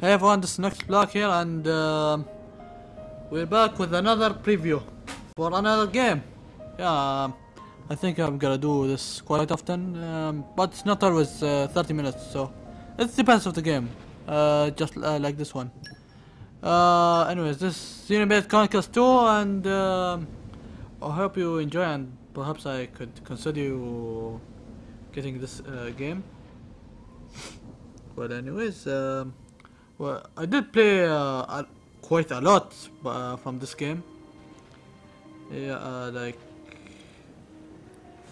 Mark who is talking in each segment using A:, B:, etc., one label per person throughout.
A: Hey everyone, this is Next Block here and um we're back with another preview for another game. Yeah, um, I think I'm gonna do this quite often, um, but it's not always uh, 30 minutes, so it depends of the game, uh, just uh, like this one. Uh, anyways, this is Xenoblade Chronicles 2 and um, I hope you enjoy and perhaps I could consider you getting this uh, game. But anyways, um, well, I did play uh, quite a lot uh, from this game. Yeah, uh, like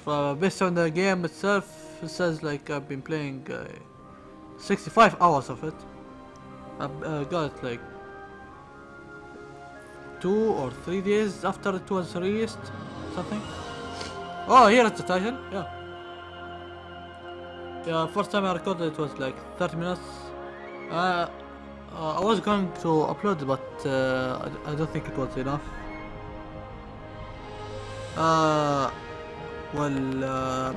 A: for, based on the game itself, it says like I've been playing uh, 65 hours of it. I've uh, got like two or three days after it was released, something. Oh, here it's the title. Yeah. Yeah, first time I recorded it was like 30 minutes. Uh, uh, I was going to upload, but uh, I, don't think it was enough. Uh, well, uh,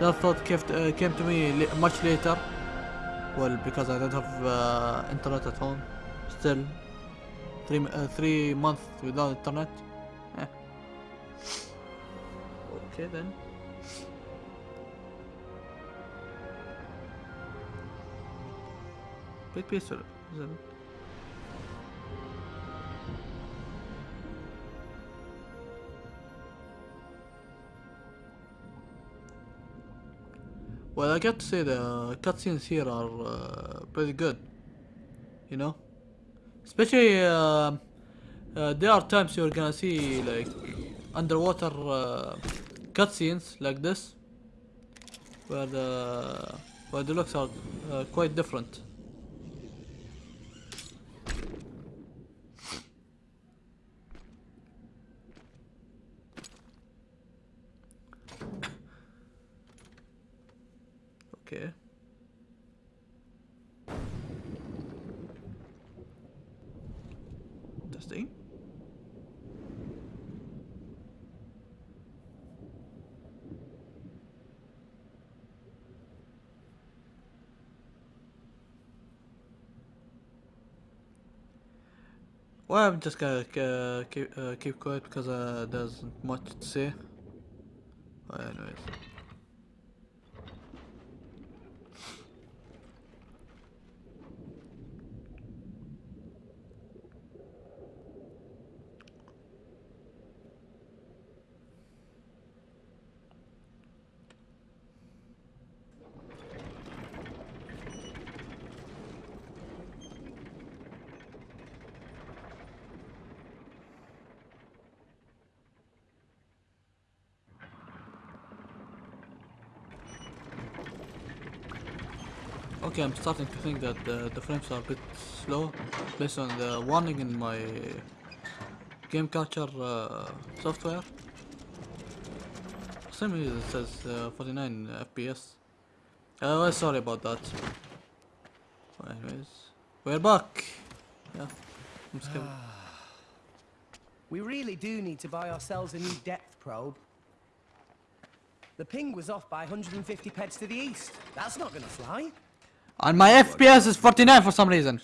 A: that thought came to, uh, came to me much later. Well, because I don't have uh, internet at home. Still, three uh, three months without internet. Eh. Okay then. Bit peaceful, Well, I got to say the cutscenes here are uh, pretty good. You know, especially uh, uh, there are times you're gonna see like underwater uh, cutscenes like this, where the where the looks are uh, quite different. Okay. Testing. Well, I'm just gonna uh, keep uh, keep quiet because uh, there's much to say. Anyways. Okay, I'm starting to think that uh, the frames are a bit slow based on the warning in my game capture uh, software. For some reason it says uh, 49 FPS. Uh, well, sorry about that. Anyways, we're back. Yeah, I'm just kidding.
B: We really do need to buy ourselves a new depth probe. The ping was off by 150 peds to the east. That's not gonna fly.
A: And my FPS is 49 for some reason.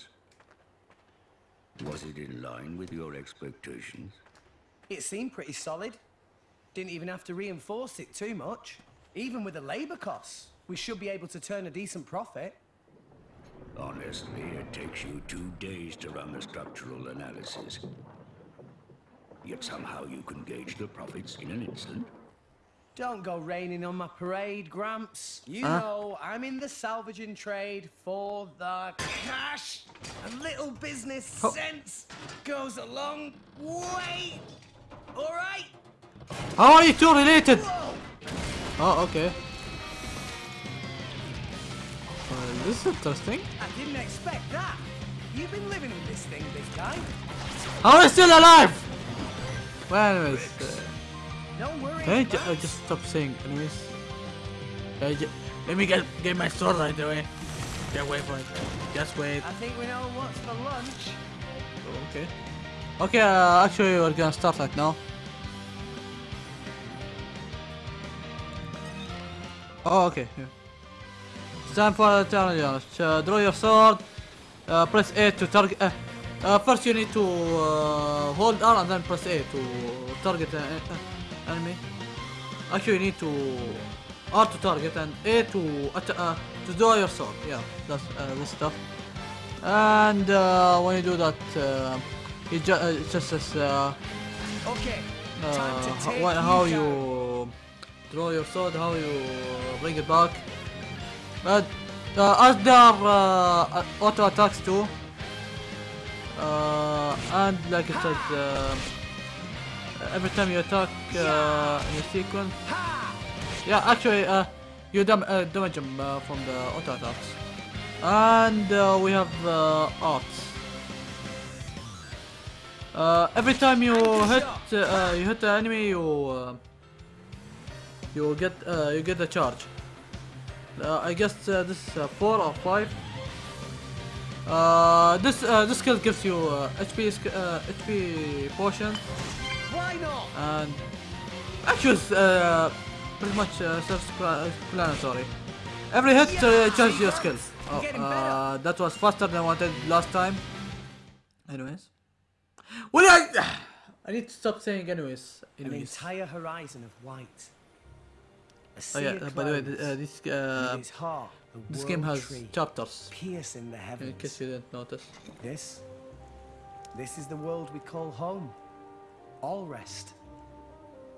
C: Was it in line with your expectations?
B: It seemed pretty solid. Didn't even have to reinforce it too much. Even with the labor costs, we should be able to turn a decent profit.
C: Honestly, it takes you two days to run a structural analysis. Yet somehow you can gauge the profits in an instant.
B: Don't go raining on my parade, Gramps. You
A: Huh?
B: know I'm in the salvaging trade for the cash. A little business
A: Oh.
B: sense goes a long way. All right?
A: How are you two related?
B: Whoa!
A: Oh, okay. Well, this is interesting.
B: I didn't expect that. You've been living with this thing, this guy.
A: How are you still alive? Well, anyways. Uh. Can I uh, just stop saying anyways? Can I ju- let me get get my sword right away. Just wait for it. Just wait.
B: I think we know what's for lunch.
A: Okay. Okay, uh, actually we're gonna start right now. Oh, okay. Yeah. It's time for the challenge. Uh, draw your sword uh, press A to target. Uh, uh, first, you need to uh, hold R and then press A to target uh, enemy. Actually, you need to R to target and A to uh, to draw your sword. Yeah, that's uh, this stuff. And uh, when you do that, uh, it, ju- uh, it just says uh,
B: Okay,
A: uh,
B: take
A: how
B: you
A: draw your sword, how you bring it back. But uh, as there are uh, auto attacks too, uh, and like I said, uh, every time you attack uh, in a sequence, yeah, actually, uh, you dam- uh, damage them uh, from the auto attacks. And uh, we have uh, arts. Uh, every time you hit uh, you hit the enemy, you uh, you get uh, you get a charge. Uh, I guess uh, this is uh, four or five. Uh, this uh, this skill gives you uh, HP uh, HP potions
B: Why not?
A: and actually it's uh, pretty much uh, self-explanatory. Every hit uh,
B: Yeah,
A: charges your
B: Grant?
A: skills. Oh, uh, that was faster than I wanted last time. Anyways, well I I need to stop saying anyways.
B: An
A: Anyways.
B: entire horizon of white.
A: Oh yeah. Uh, by the way, uh, this uh,
B: heart, the
A: this game has
B: tree,
A: chapters.
B: piercing the
A: In case you didn't notice.
B: This, this is the world we call home. Alrest.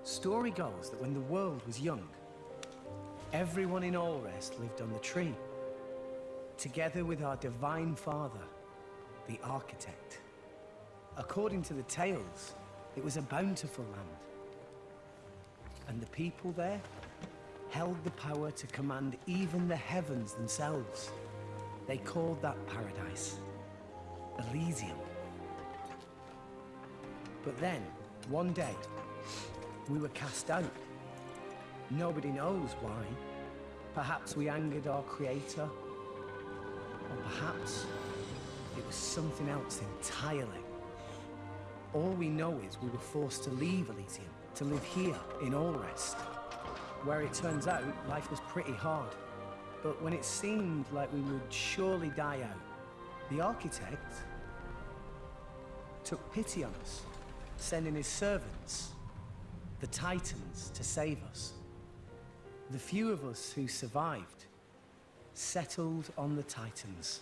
B: Story goes that when the world was young, everyone in Alrest lived on the tree, together with our divine father, the architect. According to the tales, it was a bountiful land. And the people there held the power to command even the heavens themselves. They called that paradise Elysium. But then, one day, we were cast out. Nobody knows why. Perhaps we angered our creator. Or perhaps it was something else entirely. All we know is we were forced to leave Elysium, to live here in Alrest, where it turns out life was pretty hard. But when it seemed like we would surely die out, the architect took pity on us, sending his servants, the Titans, to save us. The few of us who survived settled on the Titans.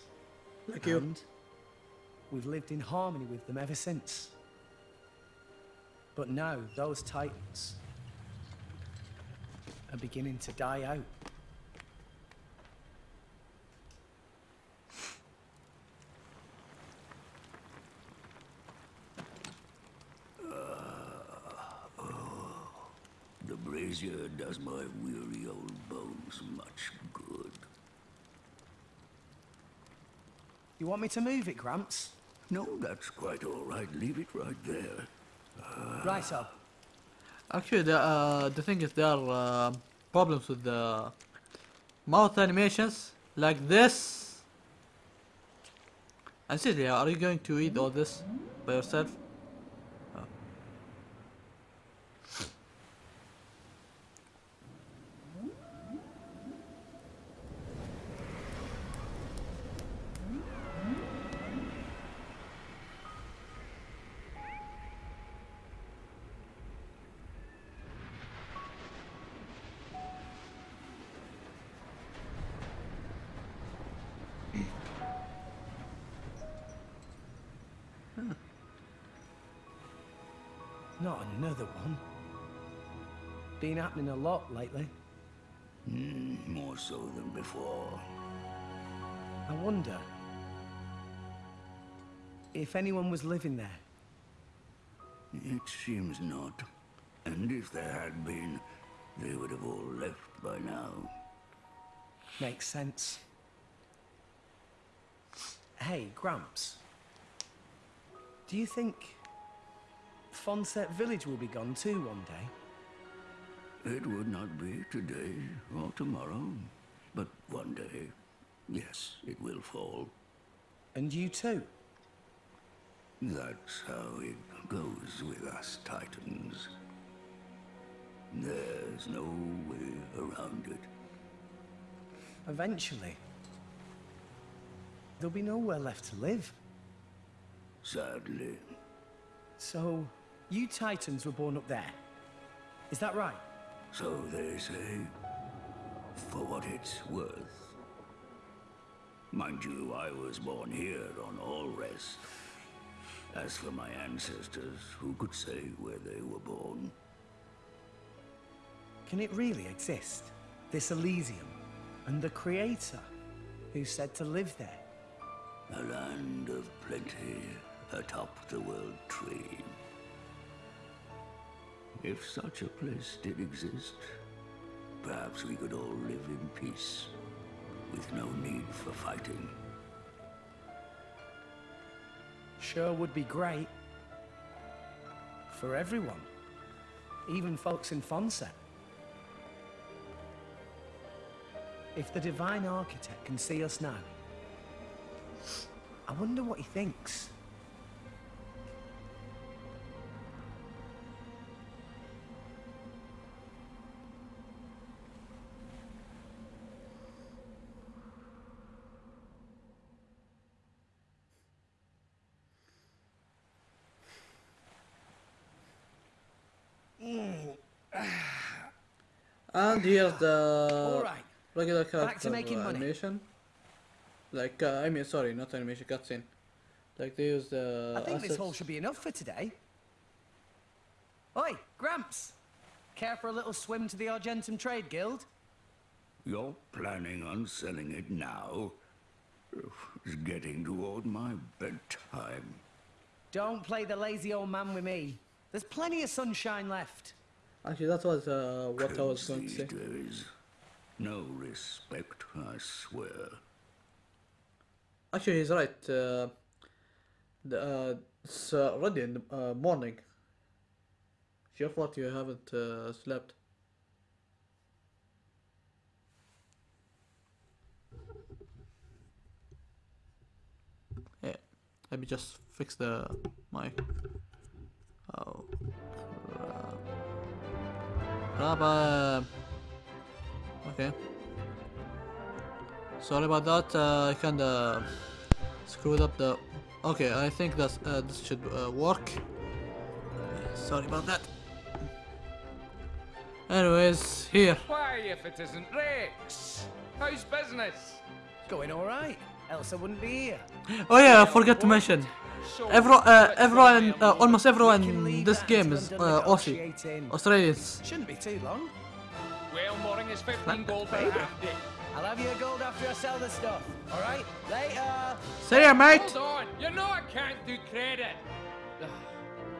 A: Like you.
B: And we've lived in harmony with them ever since. But now, those Titans are beginning to die out.
C: The brazier does my weary old bones much good.
B: You want me to move it, Gramps?
C: No, that's quite all right. Leave it right there.
B: Right, so.
A: Actually, the uh, the thing is there are uh, problems with the mouth animations like this. And Celia, are you going to eat all this by yourself?
B: Happening a lot lately.
C: Mm, more so than before.
B: I wonder if anyone was living there.
C: It seems not. And if there had been, they would have all left by now.
B: Makes sense. Hey, Gramps. Do you think Fonsett Village will be gone too one day?
C: It would not be today or tomorrow, but one day, yes, it will fall.
B: And you too?
C: That's how it goes with us Titans. There's no way around it.
B: Eventually. there'll be nowhere left to live.
C: Sadly.
B: So, you Titans were born up there. Is that right?
C: So they say. For what it's worth. Mind you, I was born here on Alrest. As for my ancestors, who could say where they were born?
B: Can it really exist? This Elysium? And the Creator? Who's said to live there?
C: A land of plenty atop the world tree. If such a place did exist, perhaps we could all live in peace, with no need for fighting.
B: Sure would be great. For everyone. Even folks in Fonsett. If the Divine Architect can see us now, I wonder what he thinks.
A: And here's the
B: Alright,
A: regular
B: to
A: character
B: making money.
A: animation. Like, uh, I mean, sorry, not animation, cutscene. Like, they use the
B: I think this
A: assets.
B: haul should be enough for today. Oi, Gramps! Care for a little swim to the Argentum Trade Guild?
C: You're planning on selling it now? It's getting toward my bedtime.
B: Don't play the lazy old man with me. There's plenty of sunshine left.
A: Actually, that was uh, what I was going to say.
C: days. No respect, I swear.
A: Actually, he's right. Uh, the, uh, it's uh, already in the uh, morning. It's your fault you haven't uh, slept. Yeah, let me just fix the mic. Oh. Crap, uh, okay. Sorry about that. Uh, I kinda screwed up the. Okay, I think that's uh, this should uh, work. Sorry about that. Anyways, here.
D: Why, if it isn't Rex? How's business?
B: Going alright. Else I wouldn't be here.
A: Oh yeah, I forgot to mention.
D: So,
A: Everyone, uh, everyone, uh, almost everyone in this game is uh, Aussie. Australians.
B: Shouldn't be too long.
D: Well, Mooring is 15 gold per half day.
B: I'll have your gold after I sell the stuff. Alright? Later!
A: See ya, mate.
D: Hold on, you know I can't do credit. Ugh,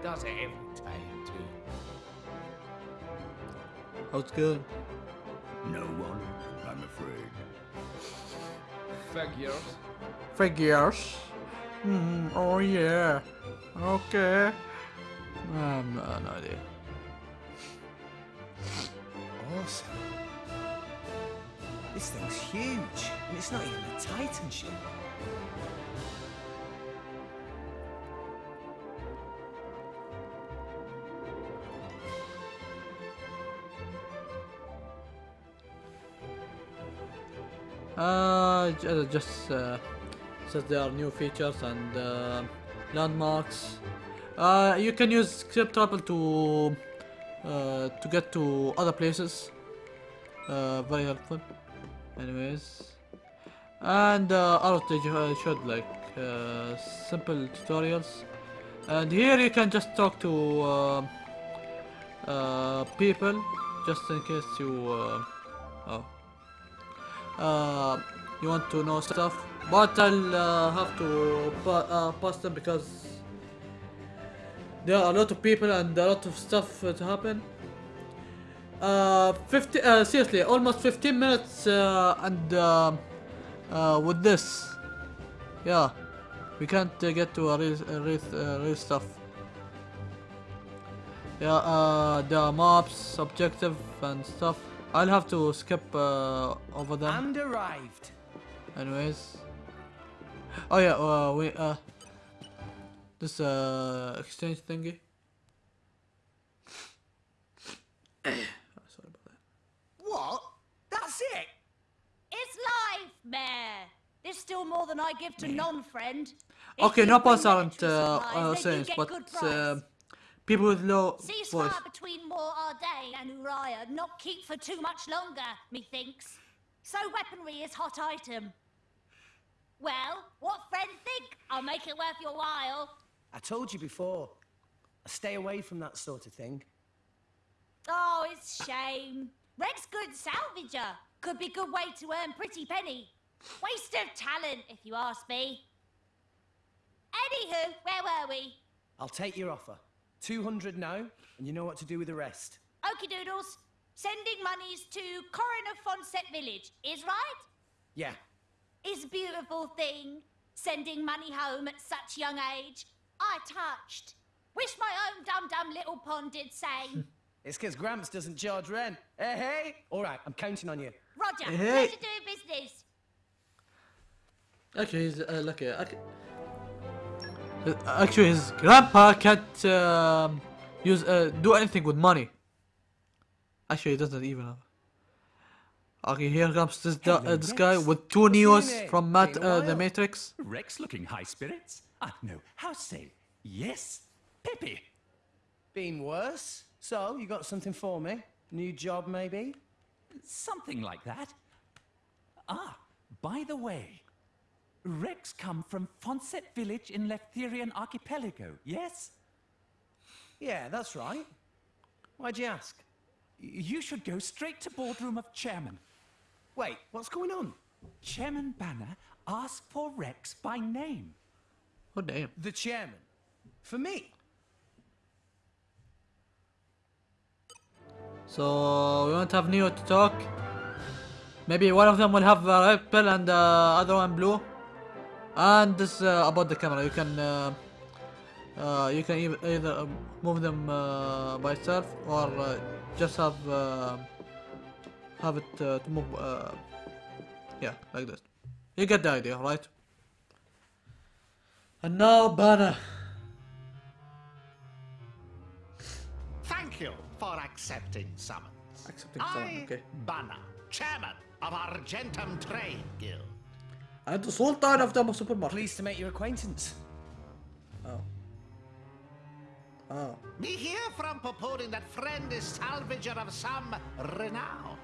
D: Does it every time, too.
A: How's good?
C: No one, I'm afraid.
D: Figures.
A: Figures. Mm, oh yeah. Okay. Um, no, no idea.
B: Awesome. This thing's huge, and it's not even a Titan ship.
A: Uh, uh, just uh, says there are new features and uh, landmarks. Uh, you can use skip travel to uh, to get to other places. Uh, very helpful. Anyways, and uh, outage uh, showed like uh, simple tutorials. And here you can just talk to people, just in case you. Oh you want to know stuff, but I'll uh, have to pa- uh, pass them because there are a lot of people and a lot of stuff uh, to happen. Uh, 50, uh, seriously, almost 15 minutes uh, and uh, uh, with this, yeah, we can't uh, get to a real, a real, uh, real stuff. Yeah, uh, the maps, objective and stuff. I'll have to skip uh, over them.
B: And arrived.
A: Anyways. Oh yeah, uh, we uh, this uh exchange thingy. Sorry about that.
B: What? That's it?
E: It's live, Mayor. There's still more more than I give to non-friend.
A: Okay,
E: If
A: no
E: you
A: points aren't uh,
E: supplies,
A: uh,
E: then
A: sayings, but
E: good
A: uh, people with low voice.
E: Ceasefire between Mor Ardain and Uraya not keep for too much longer, methinks. So weaponry is hot item. Well, what friends think? I'll make it worth your while.
B: I told you before. I stay away from that sort of thing.
E: Oh, it's shame. Reg's good salvager. Could be good way to earn pretty penny. Waste of talent, if you ask me. Anywho, where were we?
B: I'll take your offer. 200 now, and you know what to do with the rest.
E: Okie doodles. Sending monies to Coroner Fonsett Village, is right?
B: Yeah,
E: Is a beautiful thing. Sending money home at such young age. I touched. Wish my own dum-dum little pond did same.
B: it's because Gramps doesn't charge rent. Hey, hey! All right, I'm counting on you.
E: Roger,
A: Hey.
E: pleasure doing business.
A: Actually, he's uh, lucky. ac- Actually, his grandpa can't um, use uh, do anything with money. Actually, he doesn't even have. Okay, here comes this da- uh, this guy with two
B: What's
A: Neos from Mat- uh, the. Matrix.
F: Rex looking high spirits? Ah, no. How say? Yes, Peppy.
B: Been worse? So, you got something for me? New job, maybe?
F: Something like that. Ah, by the way, Rex come from Fonsett village in Leftherian archipelago, yes?
B: Yeah, that's right. Why'd you ask?
F: You should go straight to boardroom of chairman.
B: Wait, what's going on?
F: Chairman Bana asked for Rex by name.
A: Oh damn!
B: The chairman. For me?
A: So we won't have Neo to talk. Maybe one of them will have a red pill and the other one blue. And this uh, about the camera, you can uh, uh, you can either, either uh, move them uh, by itself or uh, just have uh, have it uh, to move. Uh, yeah, like this. You get the idea, right? And now Bana.
G: Thank you for accepting summons.
A: Accepting summon,
G: I,
A: okay.
G: Bana, chairman of Argentum Trade Guild.
A: And the Sultan of the supermarket.
B: Pleased to make your acquaintance.
A: Oh. Oh.
G: Me hear from purporting that friend is salvager of some renown.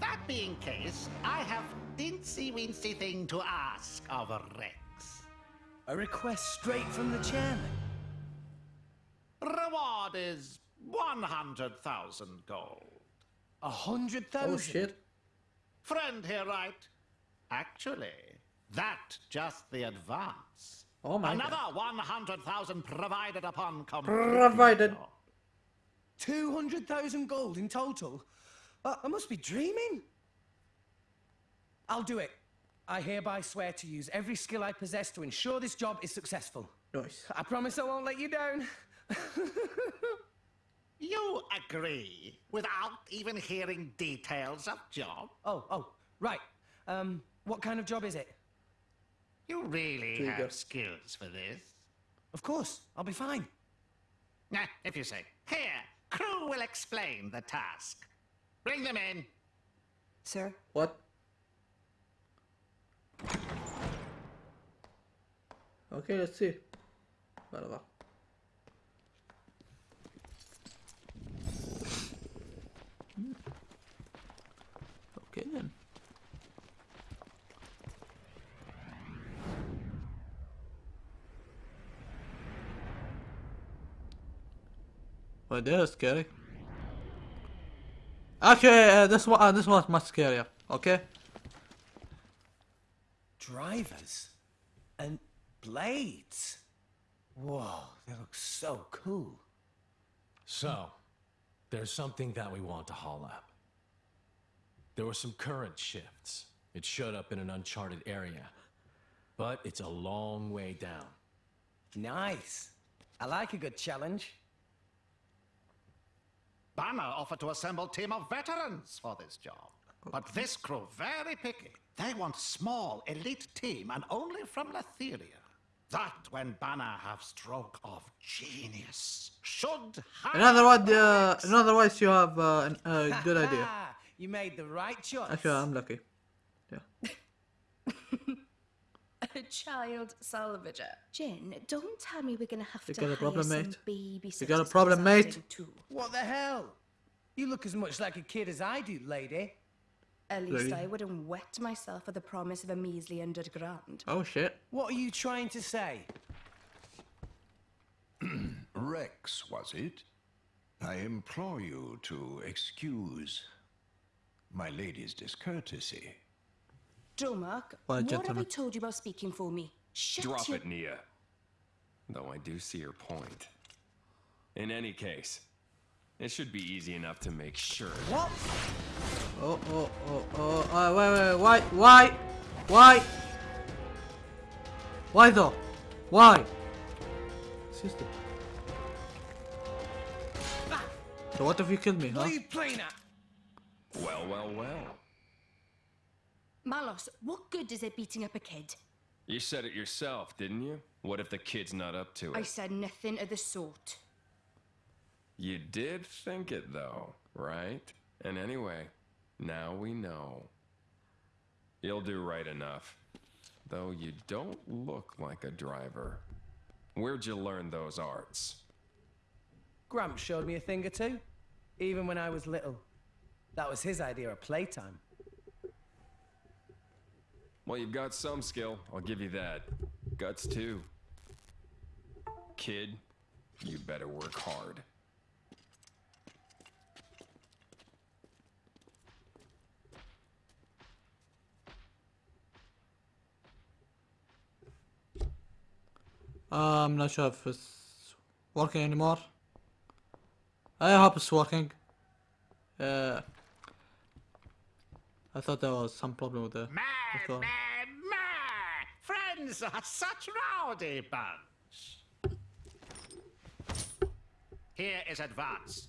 G: That being case, I have dincy wincy thing to ask of Rex.
B: A request straight from the chairman.
G: Reward is 100,000 gold.
B: A hundred thousand.
A: Oh shit.
G: Friend here, right? Actually, that just the advance.
A: Oh my
G: Another
A: god.
G: 100,000 provided upon completion.
A: Provided.
B: Two hundred thousand gold in total. Uh, I must be dreaming. I'll do it. I hereby swear to use every skill I possess to ensure this job is successful.
A: Nice.
B: I promise I won't let you down.
G: You agree without even hearing details of job?
B: Oh, oh, right. Um, what kind of job is it?
G: You really
A: There you go.
G: have skills for this?
B: Of course, I'll be fine.
G: Nah, if you say. Here, crew will explain the task. Bring them in.
H: Sir,
A: What? Okay, let's see. Whatever. Hmm. Okay then. Well, that is scary. Okay, uh, this one, uh, this one's much scarier. Okay.
B: Drivers and blades. Whoa, they look so cool.
I: So, there's something that we want to haul up. There were some current shifts. It showed up in an uncharted area. But it's a long way down.
B: Nice. I like a good challenge.
G: Bana offered to assemble team of veterans for this job. But this crew very picky. They want small elite team and only from Leftheria. That when Bana have stroke of genius should have.
A: In other words, uh, in other words, you have uh, an- a good idea.
B: You made the right choice.
A: Actually, I'm lucky. Yeah.
H: A child salvager. Jin, don't tell me we're gonna have
A: You
H: to
A: got a
H: hire
A: problem,
H: some
A: mate?
H: babysitters
A: You got a problem, mate?
H: Too.
B: What the hell? You look as much like a kid as I do, lady.
H: At least
A: Lady.
H: I wouldn't wet myself for the promise of a measly underground.
A: Oh shit.
B: What are you trying to say?
J: Rex, was it? I implore you to excuse my lady's discourtesy.
H: Dromarch,
A: Why,
H: what have I told you about speaking for me? Shut
K: Drop
H: your...
K: it, Nia. Though I do see your point. In any case, it should be easy enough to make sure.
B: What?
A: Oh, oh, oh, oh, uh, wait, wait, wait, why, why, why? Why though? Why? Sister. So what if you killed me, huh?
B: are you playing at?
K: Well, well, well.
H: Malos, what good is it beating up a kid?
K: You said it yourself, didn't you? What if the kid's not up to it?
H: I said nothing of the sort.
K: You did think it, though, right? And anyway, now we know. You'll do right enough. Though you don't look like a driver. Where'd you learn those arts?
B: Gramps showed me a thing or two, even when I was little. That was his idea of playtime.
K: Well, you've got some skill, I'll give you that. Guts, too. Kid, you better work hard.
A: Uh, I'm not sure if it's working anymore. I hope it's working. Uh, I thought there was some problem with the.
G: Man, man, man! Friends are such rowdy bunch. Here is advance.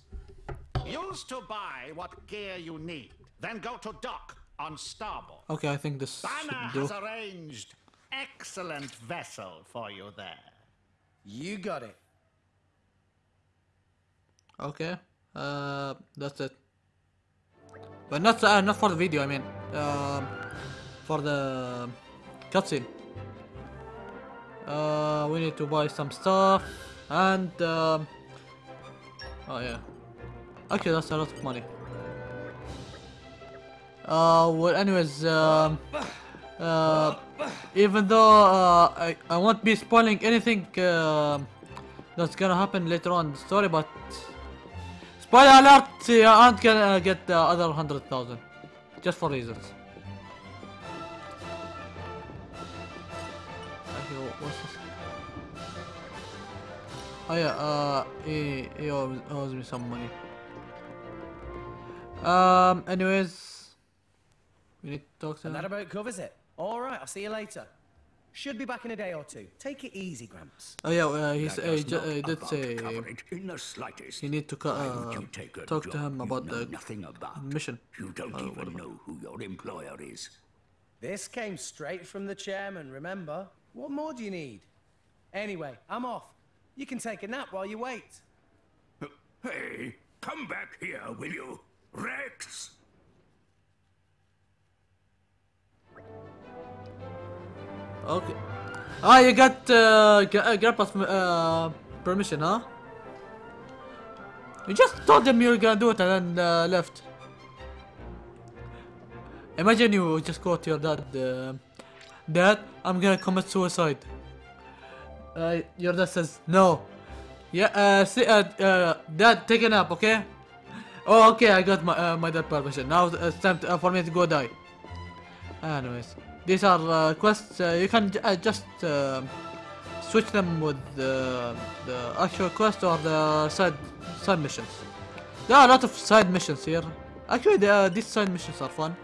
G: Use to buy what gear you need, then go to dock on starboard.
A: Okay, I think this Bana
G: has arranged excellent vessel for you there.
B: You got it.
A: Okay, uh, that's it. But not uh, not for the video. I mean, um, for the cutscene. Uh, we need to buy some stuff and um, oh yeah. Actually, that's a lot of money. Uh, well, anyways, um, uh, even though uh, I I won't be spoiling anything um that's gonna happen later on in the story, but spoiler alert, you aren't gonna get the other hundred thousand, just for reasons. Okay, wha- what's this? Oh yeah, uh, he, he owes, owes me some money. Um, anyways, we need to talk to
B: And that about covers it. All right, I'll see you later. Should be back in a day or two. Take it easy, Gramps.
A: Oh yeah, uh, he,
C: That
A: uh, he,
C: does
A: ju-
C: not
A: uh, he did say
C: cover in the slightest.
A: you need to co-
C: Why would
A: uh,
C: you take a
A: talk to
C: job
A: him
C: you
A: about
C: know
A: the
C: nothing about.
A: mission.
C: You don't
A: Uh,
C: even
A: whatever.
C: know who your employer is.
B: This came straight from the chairman, remember? What more do you need? Anyway, I'm off. You can take a nap while you wait.
C: Hey, come back here, will you? Rex!
A: Okay. Ah, you got uh, uh, Grandpa's uh, permission, huh? You just told them you were gonna do it and then uh, left. Imagine you just go to your dad. Uh, dad, I'm gonna commit suicide. Uh, your dad says no. Yeah. Uh, see, uh, uh, dad, take a nap, okay? Oh, okay. I got my uh, my dad permission. Now it's time to, uh, for me to go die. Anyways, these are uh, quests. Uh, you can uh, just switch them with the the actual quest or the side side missions. There are a lot of side missions here. Actually, the, these side missions are fun.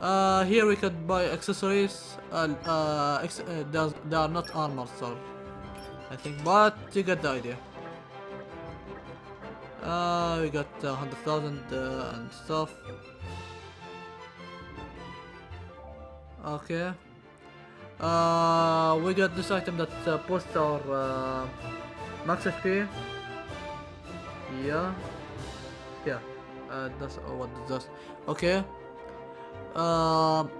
A: Uh, here we could buy accessories. Uh, uh, ex uh they are not armor, so I think, but you get the idea. Uh, we got uh, hundred thousand uh, and stuff. Okay. Uh, we got this item that uh, boosts our uh, max HP. Yeah. Yeah. Uh, that's uh, what it does. Okay. Um.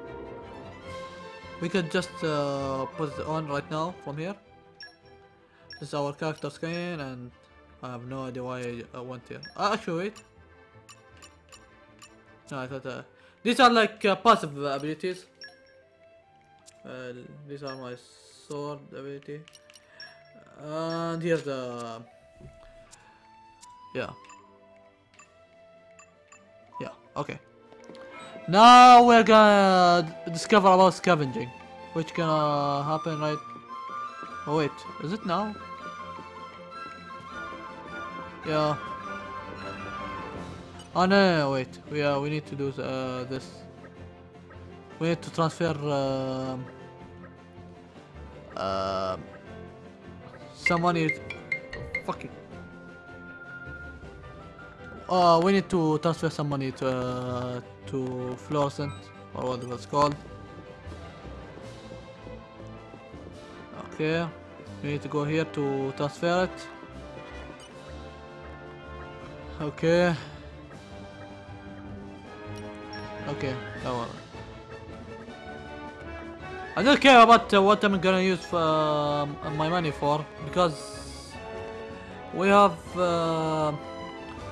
A: We could just uh, put it on right now from here. This is our character screen and I have no idea why I uh, went here. Uh, actually wait. No, I thought uh, these are like uh, passive abilities. Uh, these are my sword ability. And here's the yeah. Yeah, okay. Now we're gonna discover about scavenging. Which gonna happen right... Oh wait, is it now? Yeah. Oh no, no, no wait. We uh, we need to do uh, this. We need to transfer um, uh, some money. Fucking. Uh, we need to transfer some money to uh, to fluorescent or whatever it's called. Okay, we need to go here to transfer it. Okay. Okay, that one. I don't care about uh, what I'm gonna use for, um, my money for because we have uh,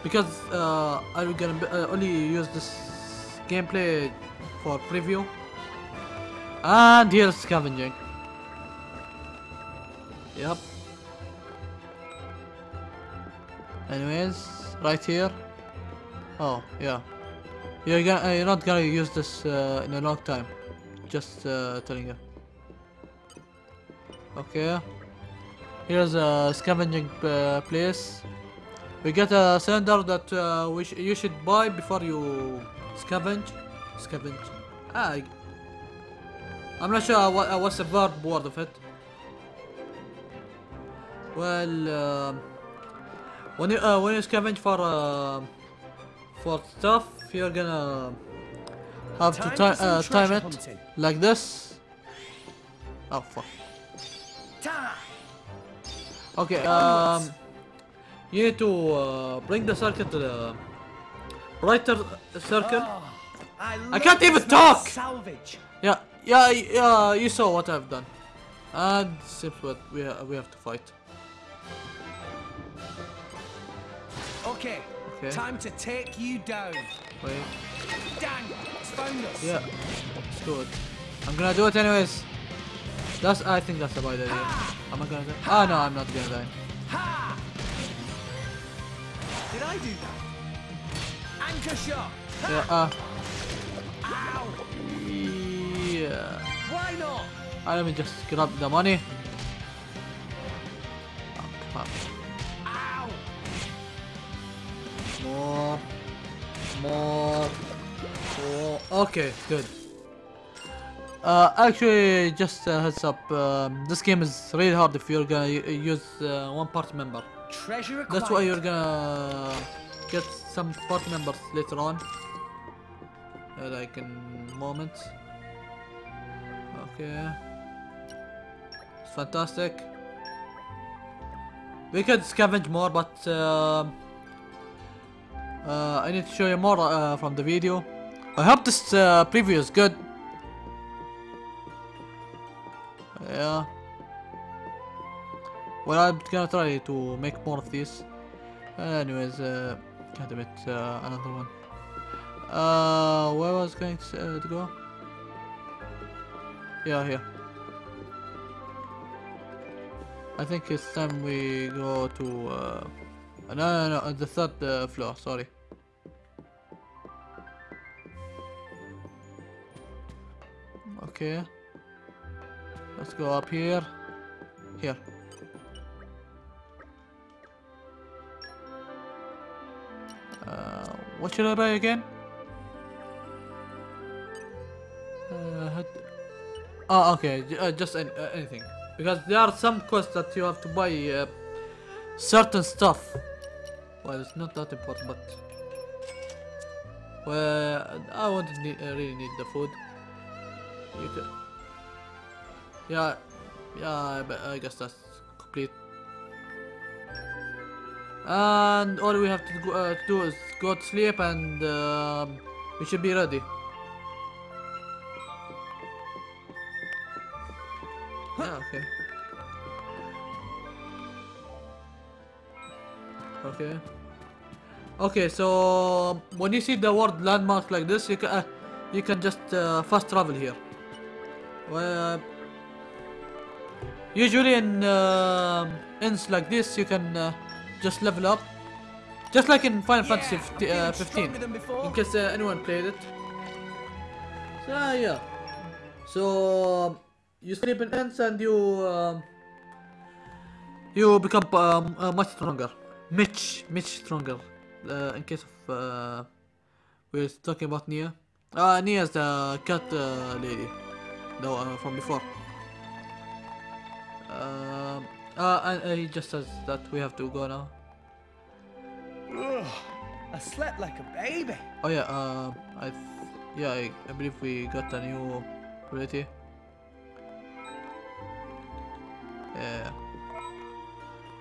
A: because uh, I'm gonna uh, only use this gameplay for preview? And here's scavenging. Yep. Anyways right here. Oh yeah. You're gonna uh, you're not gonna use this uh, in a long time just uh, telling you. Okay. Here's a scavenging uh, place. We get a cylinder that uh, we sh you should buy before you scavenge. Scavenge. Ah, I'm not sure what, uh, what's the verb word of it. Well um, when you uh, when you scavenge for uh, for stuff you're gonna have to
B: Time
A: ti uh, time it
B: hunting.
A: like this oh fuck okay um you need to uh, bring the circle to the brighter circle
B: I,
A: I can't even
B: the smell of
A: talk!
B: Salvage.
A: yeah yeah yeah you saw what I've done and seems what we we have to fight
B: Okay.
A: Okay.
B: Time to take you down.
A: wait
B: Dang! It's found us.
A: Yeah, let's do it. I'm gonna do it anyways. That's I think that's about it. Am I gonna die? Ah no, I'm not gonna die.
B: Ha! Did I do that? Anchor shot.
A: Yeah, uh,
B: Ow!
A: yeah.
B: Why not?
A: Ah, let me just grab the money. Oh, More, more, more. Okay, good. Uh, actually, just a heads up. Um, this game is really hard if you're gonna use uh, one party member.
B: Treasure acquired.
A: That's why you're gonna get some party members later on. Uh, like in moments. Okay. It's fantastic. We could scavenge more, but um uh, I need to show you more uh, from the video. I hope this uh, preview is good. Yeah. Well, I'm gonna try to make more of these. anyways, uh, God damn it, uh, another one. Uh, where was going to, uh, to go? Yeah, here. I think it's time we go to, uh, no, no, no, uh, the third uh, floor, sorry. Okay. Let's go up here. Here. Uh, what should I buy again? Uh, oh, okay. Uh, just an- uh, anything. Because there are some quests that you have to buy uh, certain stuff. Well, it's not that important, but well, I won't need, uh, really need the food. You can. Yeah, yeah. I, be- I guess that's complete. And all we have to go, uh, do is go to sleep, and um, we should be ready. Okay. Okay. Okay, so when you see the word landmark like this, you can uh, you can just uh, fast travel here. Well, usually in uh, ends like this, you can uh, just level up, just like in Final Fantasy uh, 15. In case uh, anyone played it. So yeah. So you sleep in ends and you um, you become um, uh, much stronger, much much stronger. Uh, in case of uh, we're talking about Nia. Uh, Nia's the cat uh, lady, no, uh, from before. Um, uh, and he just says that we have to go now.
B: Ugh, I slept like a baby.
A: Oh yeah, uh, I, yeah, I, I believe we got a new ability. Yeah.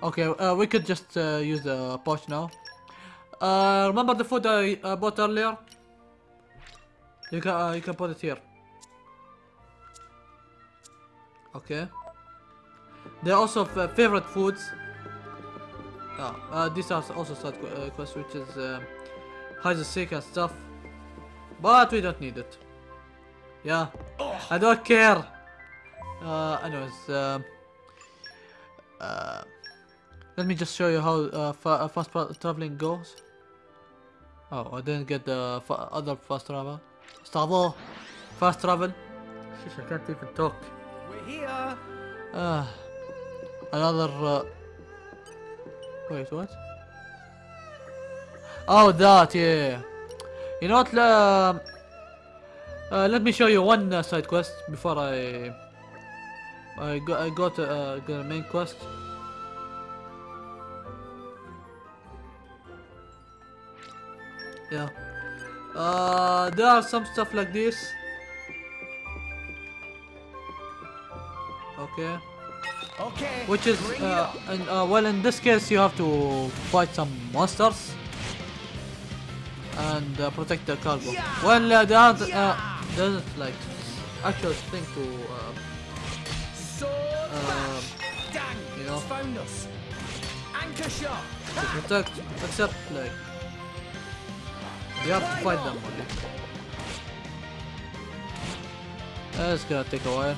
A: Okay, uh, we could just uh, use the pouch now. Uh, remember the food I uh, bought earlier? You can uh, you can put it here. Okay. There are also f- favorite foods. Yeah, uh, these are also side qu- uh, quests, which is uh, hide the sick and stuff. But we don't need it. Yeah, I don't care. Uh, anyways, um, uh, let me just show you how uh, fa uh, fast traveling goes. Oh, I didn't get the other fast travel. Travel, fast travel. Sheesh, I can't even talk.
B: We're here.
A: Uh, another. Uh... Wait, what? Oh, that, yeah. You know what? Uh, let me show you one uh, side quest before I. I go, I go to uh, the main quest. Yeah. Uh, there are some stuff like this. Okay.
B: Okay.
A: Which is, uh, and, uh, well, in this case, you have to fight some monsters and uh, protect the cargo. Well, uh, there aren't, uh, there's like actual thing to, uh, um, you know.
B: It's found. Anchor shot.
A: to protect, except like you have to fight them buddy. That's gonna take a while.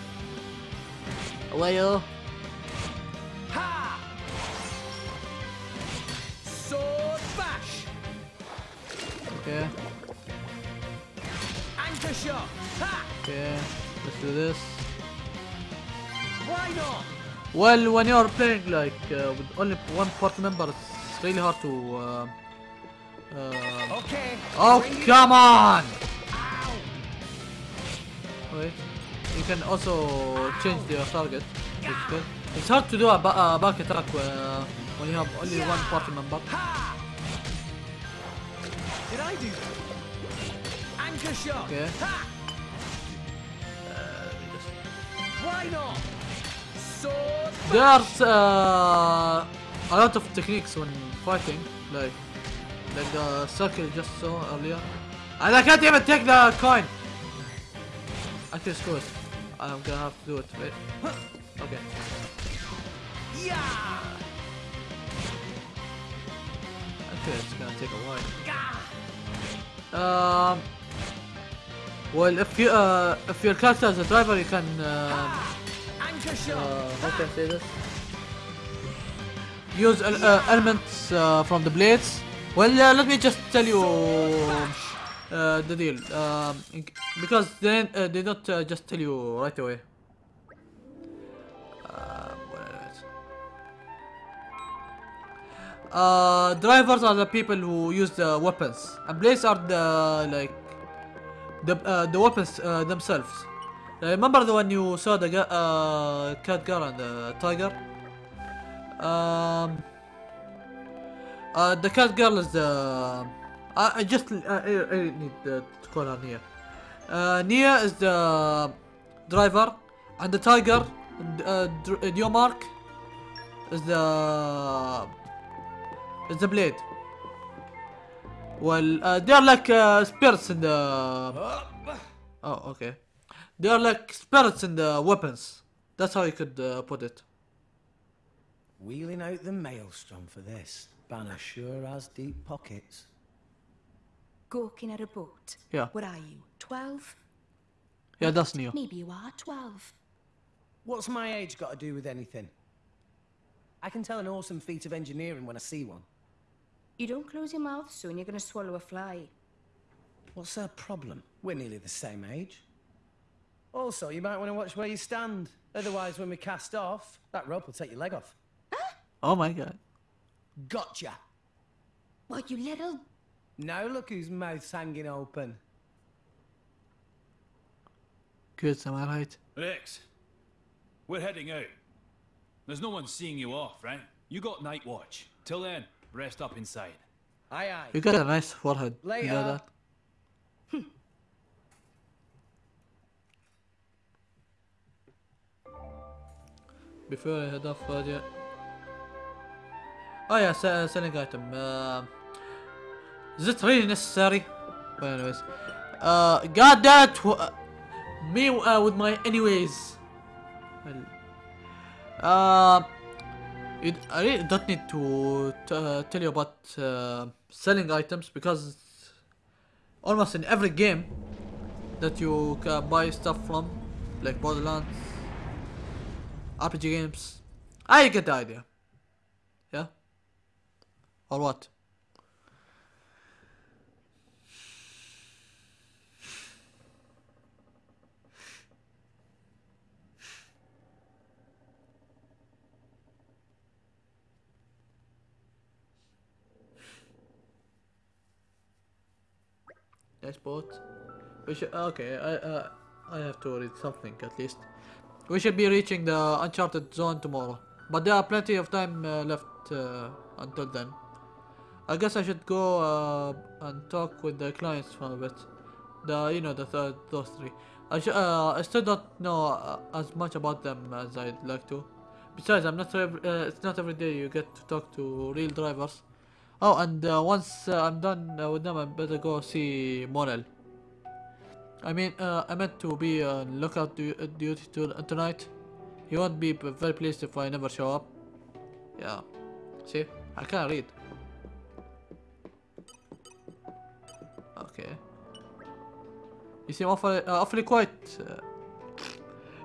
A: A while.
B: Ha! Sword bash.
A: Okay.
B: Anchor shot. Ha!
A: Okay. Let's do this.
B: Why not?
A: Well, when you're playing like uh, with only one party member, it's really hard to. Uh, uh,
B: Okay.
A: oh come on!
B: Ow.
A: Wait. You can also change your target. Is good. It's hard to do a, ba a back attack uh, when you have only one party member.
B: Did I do that? Anchor shot.
A: Okay.
B: Ha! Why not? Sword.
A: There's uh, a lot of techniques when fighting, like like the circle you just saw earlier. And I can't even take the coin. Actually, screw it. I'm gonna have to do it. Wait. Okay.
B: Yeah.
A: Actually, it's gonna take a while. Um. Well, if you uh, if your character is a driver, you can uh, uh, how can I say this? Use uh, elements uh, from the blades. Well, uh, let me just tell you uh, the deal, um, because they uh, don't uh, just tell you right away. Anyways. Uh, drivers are the people who use the weapons, and blades are the like the uh, the weapons uh, themselves. Remember the one you saw the uh, cat girl and the tiger? Um, uh, the cat girl is the. I, I just uh, I, I need uh, to call her Nia. Uh, Nia is the driver, and the tiger, uh, uh, Dromarch, is the is the blade. Well, uh, they're like uh, spirits in the. Oh, okay. They're like spirits in the weapons. That's how you could uh, put it.
B: Wheeling out the maelstrom for this. Bana sure has deep pockets.
H: Gawking at a boat.
A: Yeah.
H: What are you, 12?
A: Yeah, that's Neo.
H: Maybe you are 12.
B: What's my age got to do with anything? I can tell an awesome feat of engineering when I see one.
H: You don't close your mouth soon, you're gonna swallow a fly.
B: What's her problem? We're nearly the same age. Also, you might want to watch where you stand. Otherwise, when we cast off, that rope will take your leg off. Huh?
A: Oh my god.
B: Gotcha!
H: What, you little...
B: Now look whose mouth's hanging open.
A: Good, am I right?
L: Rex, we're heading out. There's no one seeing you off, right? You got night watch. Till then, rest up inside.
B: Aye, aye.
A: You got a nice forehead. You know that? Before I head off, uh, yeah. Oh yeah, uh, selling item. Uh, is it really necessary? Well, anyways. Uh, it! wh- uh, Me uh, with my anyways. Uh, it, I really don't need to uh, tell you about uh, selling items because almost in every game that you can buy stuff from, like Borderlands, RPG games, I get the idea. Or what? Boat. We should. Okay, I uh, I have to read something at least. We should be reaching the uncharted zone tomorrow, but there are plenty of time uh, left uh, until then. I guess I should go uh, and talk with the clients for a bit. The you know the th those three. I uh, I still don't know uh, as much about them as I'd like to. Besides, I'm not uh, it's not every day you get to talk to real drivers. Oh, and uh, once uh, I'm done with them, I better go see Morel. I mean, I meant to be on lookout du duty to tonight. He won't be very pleased if I never show up. Yeah. See, I can't read. Okay. You seem awfully, uh, awfully quiet. Uh,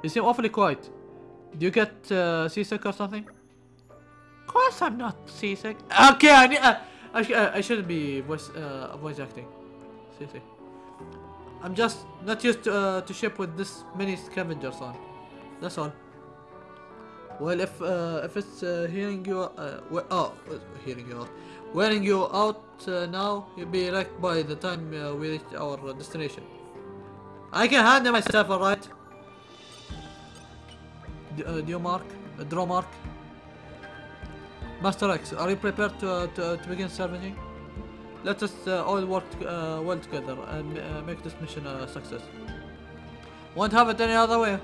A: you seem awfully quiet. Do you get uh, seasick or something? Of course I'm not seasick. Okay, I need, uh, I, sh uh, I shouldn't be voice uh, voice acting. Seriously. I'm just not used to, uh, to ship with this many scavengers on. That's all. Well, if uh, if it's uh, hearing you, uh, oh, uh, hearing you out, wearing you out uh, now, you'll be wrecked by the time uh, we reach our uh, destination. I can handle myself, alright. Do you mark? Dromarch. Master X, are you prepared to, to, to begin salvaging? Let us uh, all work uh, well together and uh, make this mission a success. Won't have it any other way.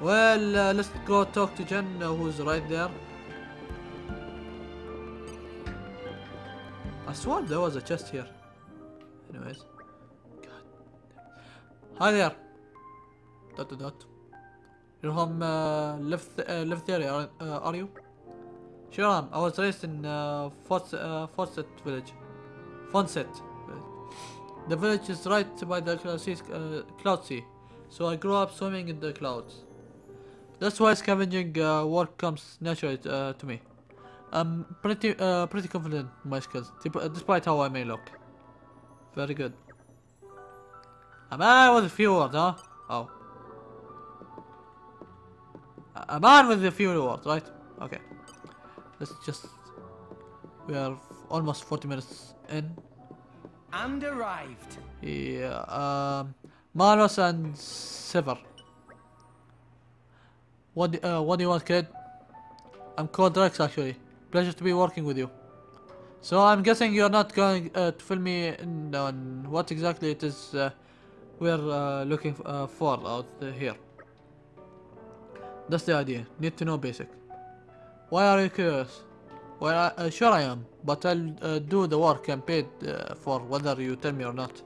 A: Well, let's go talk to Jen, who's right there. I swore there was a chest here. Anyways. God. Hi there. Dot dot dot. You're from uh, left uh, left area, are, uh, are you? Sure am. I was raised in uh, uh, village. Fonsett. The village is right by the cloud uh, sea, so I grew up swimming in the clouds. That's why scavenging uh, work comes naturally uh, to me. I'm pretty uh, pretty confident in my skills, despite how I may look. Very good. A man with a few words, huh? Oh. A- man with a few words, right? Okay. Let's just... We are almost 40 minutes in.
B: And arrived.
A: Yeah, um... Manos and Sever. What, uh, what do you want, kid? I'm called Rex, actually. Pleasure to be working with you. So I'm guessing you're not going uh, to fill me in on what exactly it is uh, we're uh, looking uh, for out here. That's the idea. Need to know basic. Why are you curious? Well, I, uh, sure I am, but I'll uh, do the work I'm paid for whether you tell me or not.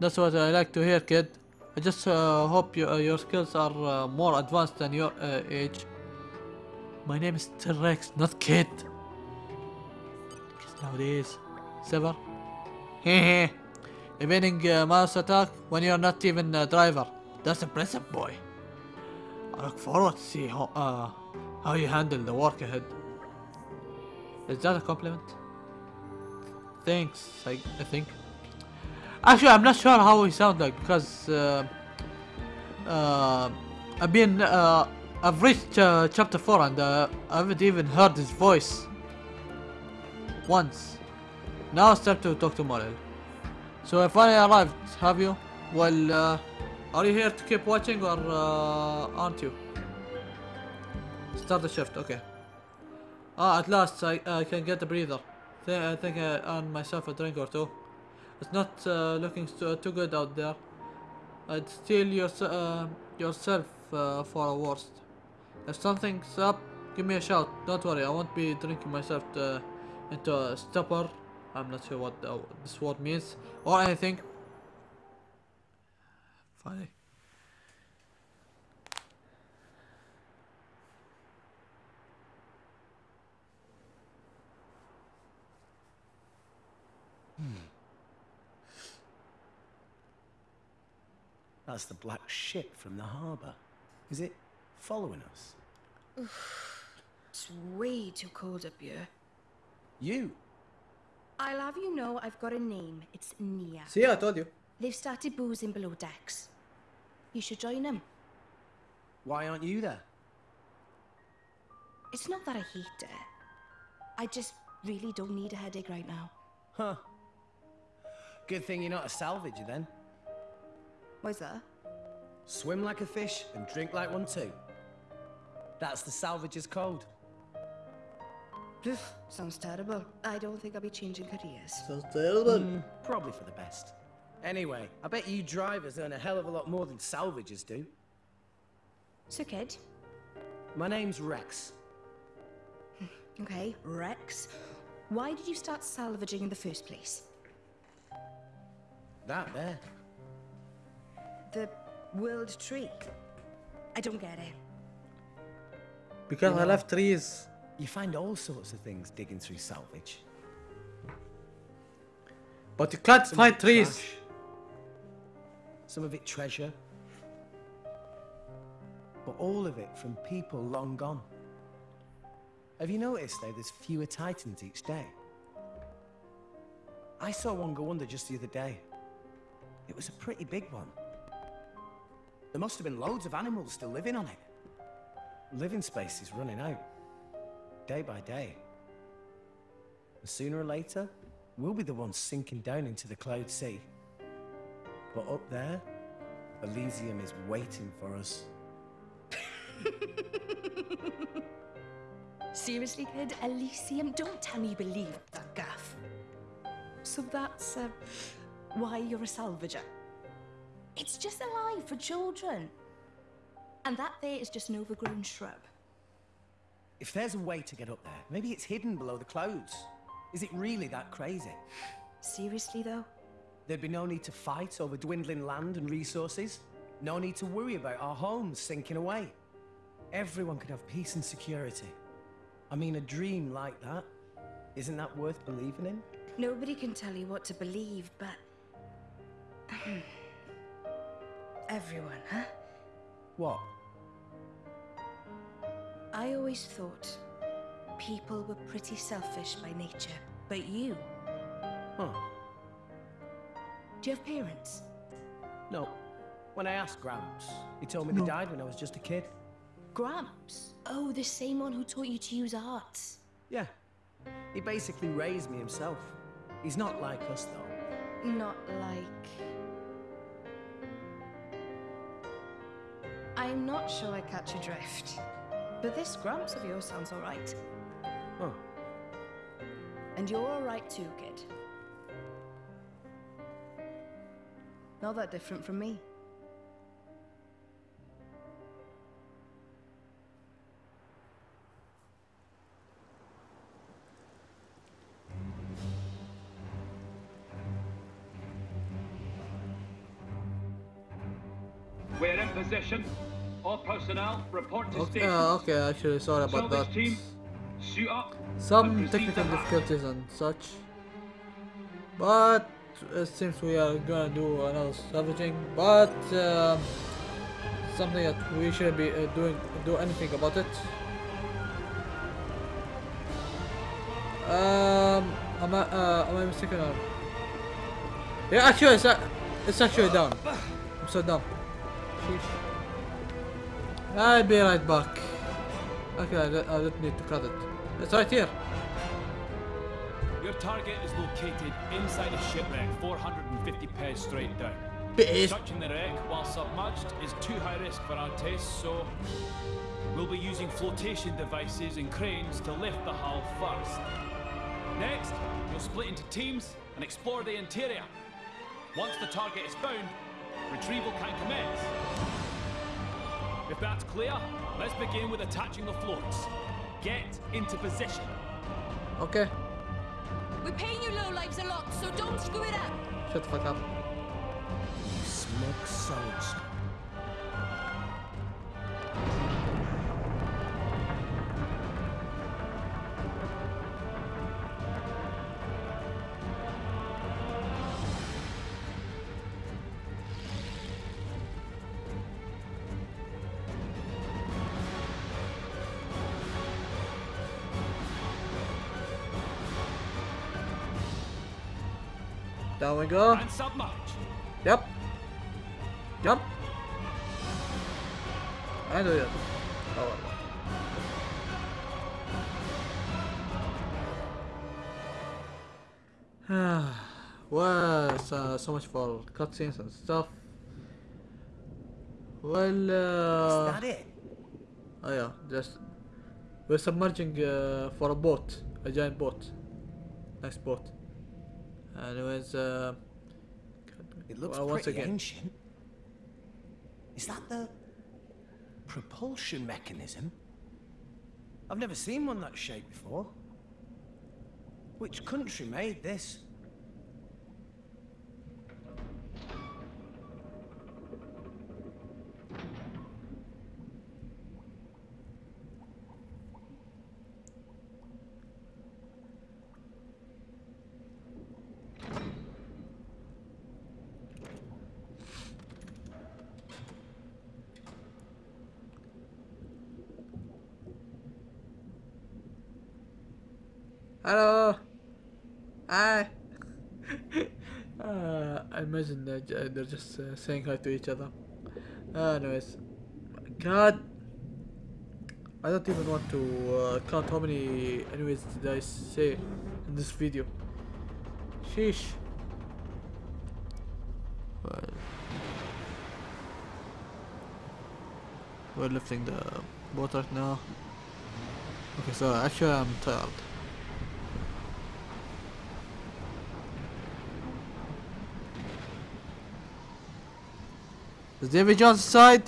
A: That's what I like to hear, kid. I just hope you, your skills are more advanced than your age. My name is T-Rex, not Kid. Nowadays, Sever. Hehe. Evading uh, mouse attack when you're not even a driver. That's impressive, boy. I look forward to see how, uh, how you handle the work ahead. Is that a compliment? Thanks, I, I think. Actually, I'm not sure how he sound like because uh, uh, I've been uh, I've reached uh, chapter four and uh, I haven't even heard his voice once. Now it's time to talk to Morel. So if I arrived, have you? Well, uh, are you here to keep watching or uh, aren't you? Start the shift. Okay. Ah, at last I I can get a breather. Th I think I earned myself a drink or two. It's not uh, looking too, too good out there. I'd steal your, uh, yourself uh, for a worst. If something's up, give me a shout. Don't worry, I won't be drinking myself to, into a stupor. I'm not sure what the, this word means or anything. Funny. Hmm.
B: That's the black ship from the harbour. Is it following us?
H: It's way too cold up here.
B: You?
H: I'll have you know I've got a name. It's Nia.
A: See, I told you.
H: They've started boozing below decks. You should join them.
B: Why aren't you there?
H: It's not that I hate it. I just really don't need a headache right now.
B: Huh. Good thing you're not a salvager then.
H: Why's that?
B: Swim like a fish and drink like one too. That's the salvager's code.
H: Phew, sounds terrible. I don't think I'll be changing careers.
A: Sounds terrible.
B: Mm, probably for the best. Anyway, I bet you drivers earn a hell of a lot more than salvagers do.
H: So, kid.
B: My name's Rex.
H: Okay, Rex. Why did you start salvaging in the first place?
B: That there.
H: The world tree. I don't get it.
A: Because I
B: know,
A: left trees.
B: You find all sorts of things digging through salvage.
A: But you can't
B: Some
A: find trees.
B: trash, Some of it treasure. But all of it from people long gone. Have you noticed though there's fewer titans each day? I saw one go under just the other day. It was a pretty big one. There must have been loads of animals still living on it. Living space is running out. Day by day. And sooner or later, we'll be the ones sinking down into the cloud sea. But up there, Elysium is waiting for us.
H: Seriously, kid? Elysium? Don't tell me you believe that gaff. So that's uh, why you're a salvager. It's just a lie for children. And that there is just an overgrown shrub.
B: If there's a way to get up there, maybe it's hidden below the clouds. Is it really that crazy?
H: Seriously, though?
B: There'd be no need to fight over dwindling land and resources. No need to worry about our homes sinking away. Everyone could have peace and security. I mean, a dream like that, isn't that worth believing in?
H: Nobody can tell you what to believe, but. Everyone, huh?
B: What?
H: I always thought people were pretty selfish by nature, but you.
B: Huh.
H: Do you have parents?
B: No. When I asked Gramps, he told me they died when I was just a kid.
H: Gramps? Oh, the same one who taught you to use arts.
B: Yeah. He basically raised me himself. He's not like us, though.
H: Not like. I'm not sure I catch your drift. But this Gramps of yours sounds alright.
B: Huh. Oh.
H: And you're alright too, kid. Not that different from me.
L: We're in position. All personnel report to
A: Okay,
L: station.
A: uh, okay, actually, sorry about
L: Salvage
A: that.
L: team, suit up.
A: Some technical difficulties and such. But it seems we are gonna do another salvaging, but um, something that we shouldn't be uh, doing do anything about it. Um, am I uh, am I mistaken? Or... Yeah, actually, it's, a- it's actually down. I'm so dumb. Sheesh. I'll be right back. Okay, I don't, need to cut it. It's right here.
L: Your target is located inside a shipwreck 450 pairs straight down. Touching the wreck while submerged is too high risk for our tests, so we'll be using flotation devices and cranes to lift the hull first. Next, you'll split into teams and explore the interior. Once the target is found, retrieval can commence. If that's clear, let's begin with attaching the floats. Get into position.
A: Okay.
H: We're paying you low lives a lot, so don't screw it up.
A: Shut the fuck up.
B: Smug souls.
A: Down we go.
L: And submerge.
A: Yep. Yep. I do it. Oh, well. well, it's, uh, so much for cutscenes and stuff. Well, uh,
B: Is that it?
A: Oh yeah, just we're submerging uh, for a boat, a giant boat, nice boat. Anyways, uh,
B: It looks
A: well, once
B: pretty
A: again,
B: ancient. Is that the propulsion mechanism? I've never seen one that shape before. Which country made this?
A: Hello, hi. uh, I imagine they're, they're just uh, saying hi to each other. anyways, God, I don't even want to uh, count how many anyways did I say in this video. Sheesh. We're lifting the boat right now. Okay, so actually I'm tired. Is Davy Jones inside?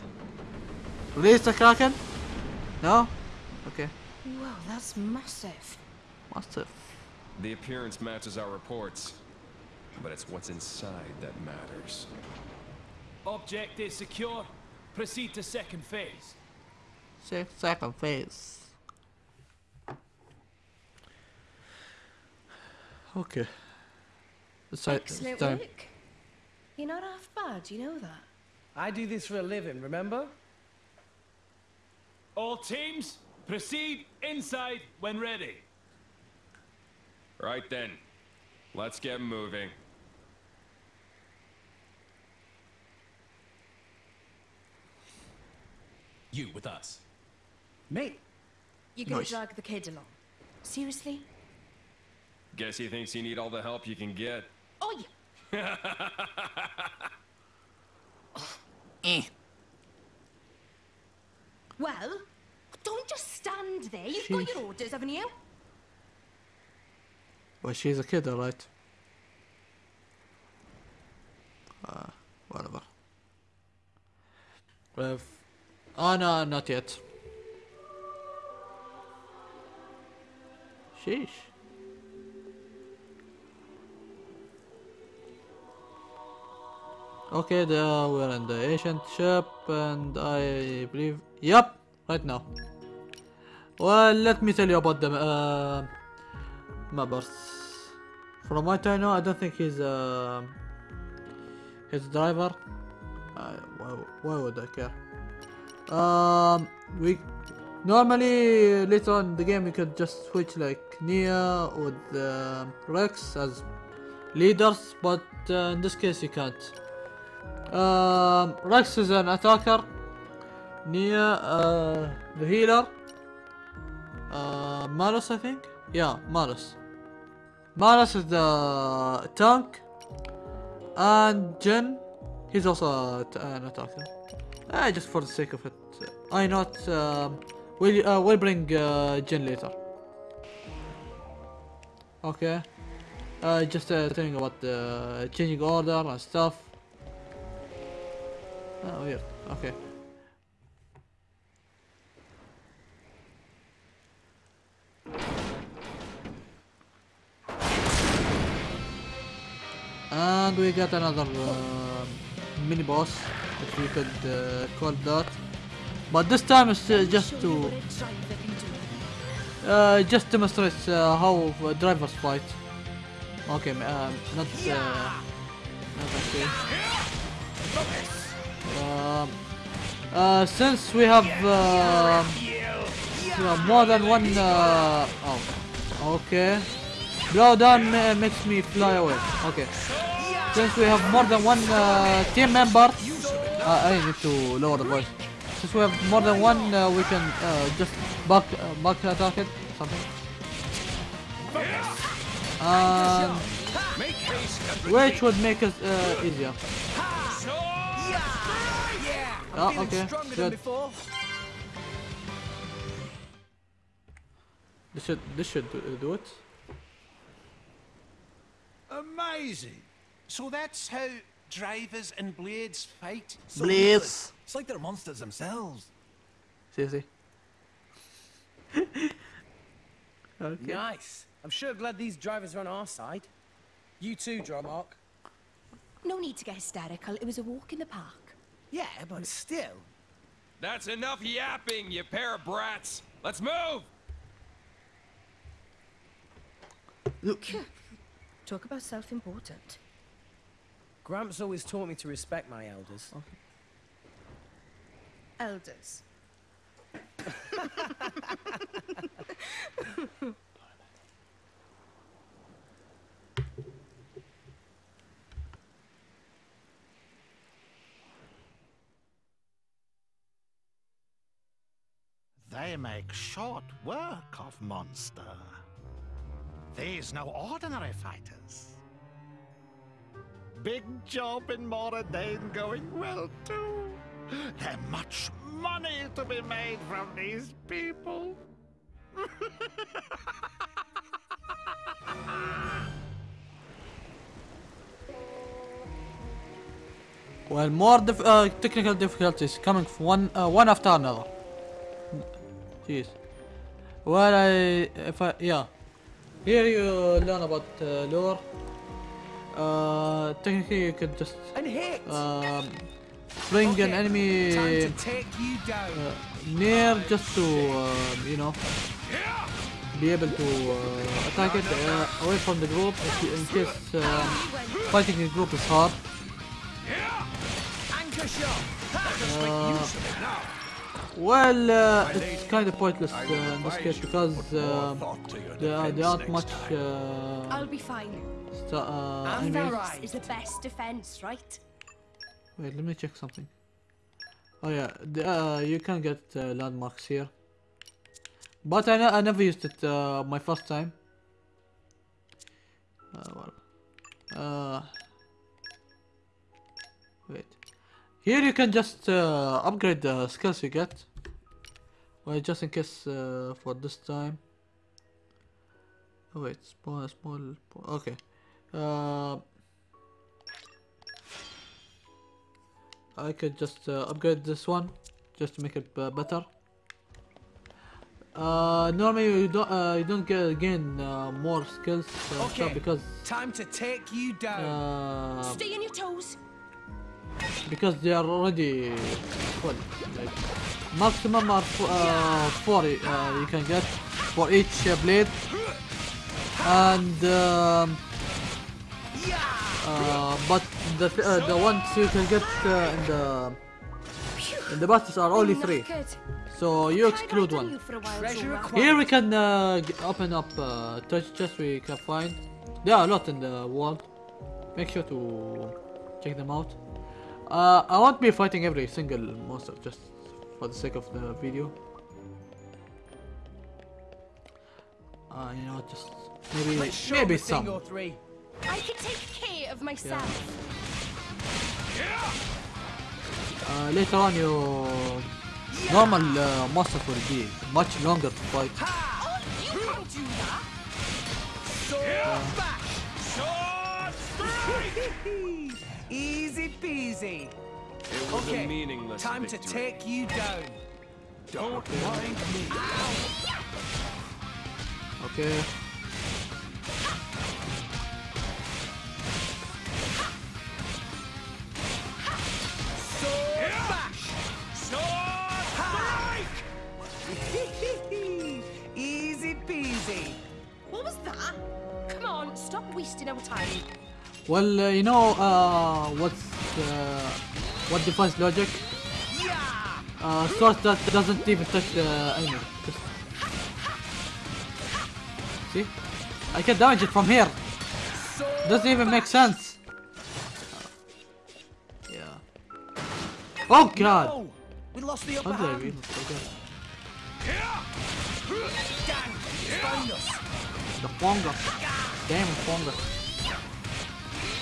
A: Release the Kraken? No? Okay.
H: Wow, that's massive.
A: Massive.
K: The appearance matches our reports, but it's what's inside that matters.
L: Object is secure. Proceed to second phase.
A: Six second phase. Okay. It's
H: Excellent
A: time.
H: work. You're not half bad, you know that.
B: I do this for a living, remember?
L: All teams, proceed inside when ready.
K: Right then, let's get moving.
I: You with us.
B: Me?
H: You're gonna
A: Nice.
H: drag the kid along. Seriously?
K: Guess he thinks you need all the help you can get.
H: Oh, yeah.
A: Eh.
H: Well, don't just stand there. You've got your orders, haven't you?
A: Well, she's a kid, alright. Uh, whatever. Well, oh no, not yet. Sheesh. Okay, there we're in the ancient ship, and I believe, yep, right now. Well, let me tell you about the uh. From what I know, I don't think he's uh, his driver. Uh, why, why would I care? Um, we normally later on in the game we could just switch like Nia with uh, Rex as leaders, but uh, in this case you can't. Um, Rex is an attacker. Nia, uh, the healer. Uh, Malos, I think. Yeah, Malos. Malos is the tank, and Jin, he's also an attacker. Uh, just for the sake of it, I not. Um, we'll uh, we'll bring uh, Jin later. Okay. Just uh, telling about the changing order and stuff. Oh, weird. Okay. And we got another uh, mini boss, if we could uh, call that. But this time it's uh, just to uh, just demonstrate uh, how uh, drivers fight. Okay, um, not uh, not actually. Um, uh, since we have uh, more than one. Uh, oh, okay. Blow down ma makes me fly away. Okay. Since we have more than one uh, team member, uh, I need to lower the voice. Since we have more than one, uh, we can uh, just back uh, back attack it, something. And which would make us uh, easier. Oh, okay, good. This should this should do, do it.
G: Amazing. So that's how drivers and blades fight?
A: Blades.
M: It's like they're monsters themselves.
A: Seriously. okay.
B: Nice. I'm sure glad these drivers are on our side. You too, Dromarch.
H: No need to get hysterical. It was a walk in the park.
B: Yeah, but still.
K: That's enough yapping, you pair of brats. Let's move! Look.
H: Talk about self-important.
B: Gramps always taught me to respect my elders. Oh.
H: Elders.
G: They make short work of monster. These no ordinary fighters. Big job in Mor Ardain going well too. There's much money to be made from these people.
A: Well, more dif uh, technical difficulties coming one uh, one after another. Well, I if I yeah, here you learn about uh, lore. Uh, technically, you could just um, bring an enemy
B: take you down.
A: uh, near just to um, you know be able to uh, attack it uh, away from the group in case um, fighting the group is hard. Uh, well, uh, it's kind of pointless uh, in this case because uh, there, there aren't much uh,
H: I'll be fine.
A: uh, enemies.
H: is the best defense, right?
A: Wait, let me check something. Oh yeah, the, uh, you can get uh, landmarks here. But I, I never used it uh, my first time. Uh, well, uh, wait. Here you can just uh, upgrade the skills you get. Wait, just in case uh, for this time. Oh wait, small, small, okay. Uh, I could just uh, upgrade this one just to make it uh, better. Uh, normally you don't uh, you don't get again uh, more skills uh, stuff
B: Okay.
A: because
B: Time to take you down.
A: uh,
H: Stay on your toes.
A: because they are already full. Like maximum are f- uh, four uh, you can get for each uh, blade, and um, uh, but the th- uh, the ones you can get uh, in the in the battles are only three. So you exclude one. Here we can uh, open up uh, treasure chests we can find. There are a lot in the world. Make sure to check them out. Uh, I won't be fighting every single monster just for the sake of the video. Uh, you know, just maybe
B: Let's
A: maybe
B: him a thing
A: some.
B: or three.
H: I can take care of myself.
A: Uh, later on, you normal uh, monsters will be much longer to fight.
H: Oh, you can't do that.
B: Sword Easy peasy.
K: It was
B: Okay,
K: a meaningless
B: time to take you down.
K: Don't mind me.
A: Okay.
B: Sword! Sword strike! Easy peasy.
H: What was that? Come on, stop wasting our time.
A: Well, uh, you know uh, what's uh, what defines logic? Uh, sword that doesn't even touch the enemy. Just see, I can damage it from here. Doesn't even make sense. Yeah. Oh God!
B: No! We lost the
A: How
B: upper
A: did I
B: hand.
A: read? Okay.
B: Gang, he's found us.
A: The fungus. Damn fungus.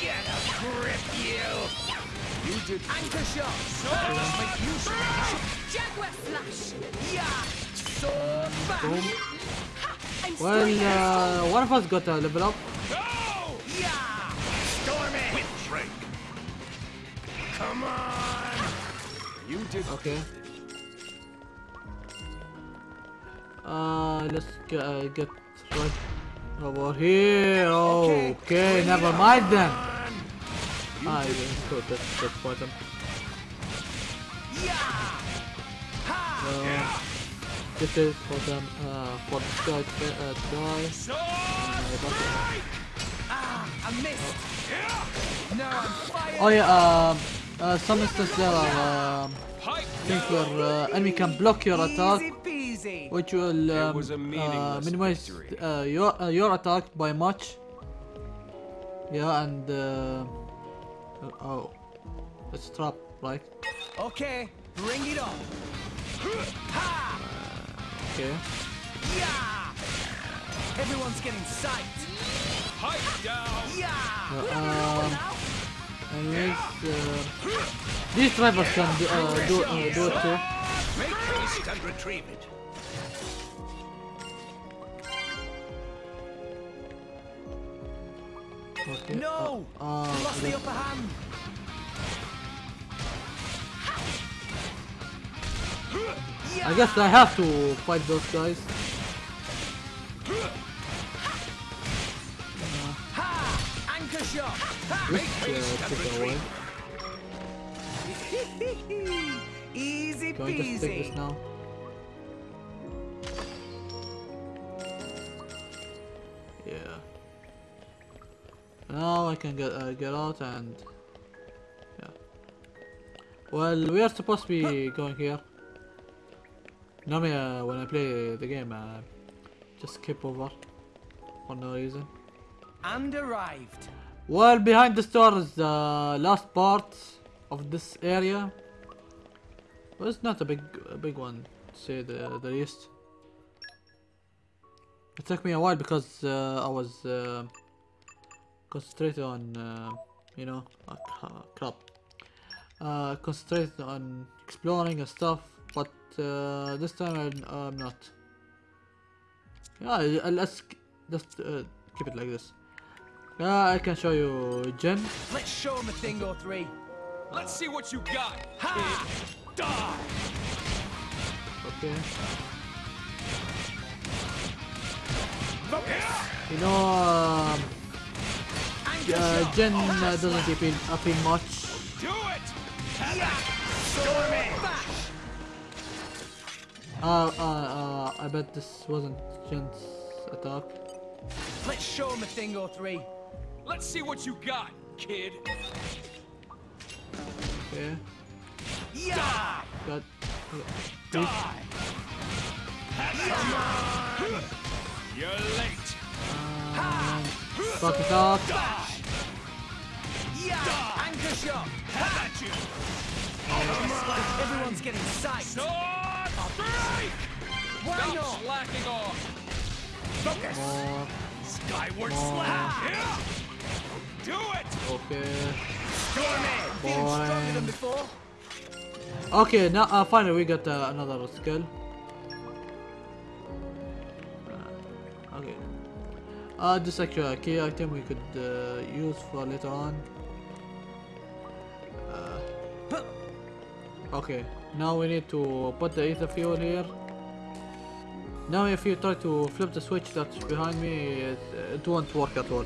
B: Get a grip, you!
K: You did
B: Anchor shot! Sword make use of.
H: Jaguar slash.
B: Yeah! Sword bash!
A: Boom.
H: I'm
A: Well,
H: still
A: uh, one of us got a level up.
B: Yeah! Storm it! Whip break! Come on!
K: You did
A: Okay. Uh, let's get, uh, get right over here. Okay, okay never mind then. Ah, yeah, good. Let's, let's fight. Uh, this is for them. Uh, for this guy uh. Uh,
B: Ah, I missed! Now I'm fired!
A: Oh yeah. Um, uh, some instances there are um, things where uh, enemy can block your attack. Which will um, uh, minimize uh, your uh, your attack by much. Yeah, and uh, uh, oh, Let's trap, right?
B: Okay, bring it on! Ha!
A: Okay.
B: Yeah! Everyone's getting psyched!
L: Pipe down!
B: Yeah!
A: Uh, um, anyways, uh, these drivers can do, uh, do, uh, do it too.
G: Make haste and retrieve it.
A: Okay.
B: No!
A: Uh, uh,
B: lost the upper hand!
A: I guess I have to fight those guys.
B: Anchor shot!
A: Uh, away.
B: Easy
A: Can I just take
B: peasy!
A: this now? Yeah. Now I can get uh, get out and yeah. Well, we are supposed to be going here. Normally, uh, when I play the game, uh, just skip over for no reason.
B: And arrived.
A: Well, behind the store is the last part of this area. Well, it's not a big, a big one, to say the the least. It took me a while because uh, I was uh, concentrated on, uh, you know, uh, cra- crap. Uh, concentrated on exploring and stuff, but uh, this time I'm, I'm not. Yeah, let's just uh, keep it like this. Yeah, I can show you Jen.
B: Let's show him a thing or three.
L: Let's see what you got.
B: Ha!
L: Die!
A: Okay. You know, um, uh! Jen uh, doesn't appeal, appeal much.
L: Do it!
A: Uh, uh, uh, I bet this wasn't Jin's attack.
B: Let's show him a thing or three.
L: Let's see what you got, kid.
A: Okay.
B: Yeah!
A: Got.
L: Die! You're late.
A: Um, Fuck it up.
B: Yeah! Anchor shot!
L: Have at you.
B: Just like everyone's getting psyched.
L: Sword strike!
B: Why
L: Stop
B: not?
L: slacking off.
B: Focus!
A: More.
L: Skyward
A: More.
L: slam. Yeah. Do it.
A: Okay.
B: Stormy! Feeling stronger than before?
A: Okay, now uh, finally we got uh, another skill. Uh, okay. Uh, this actually a key item we could uh, use for later on. Okay, now we need to put the ether fuel here. Now if you try to flip the switch that's behind me, it, it won't work at all.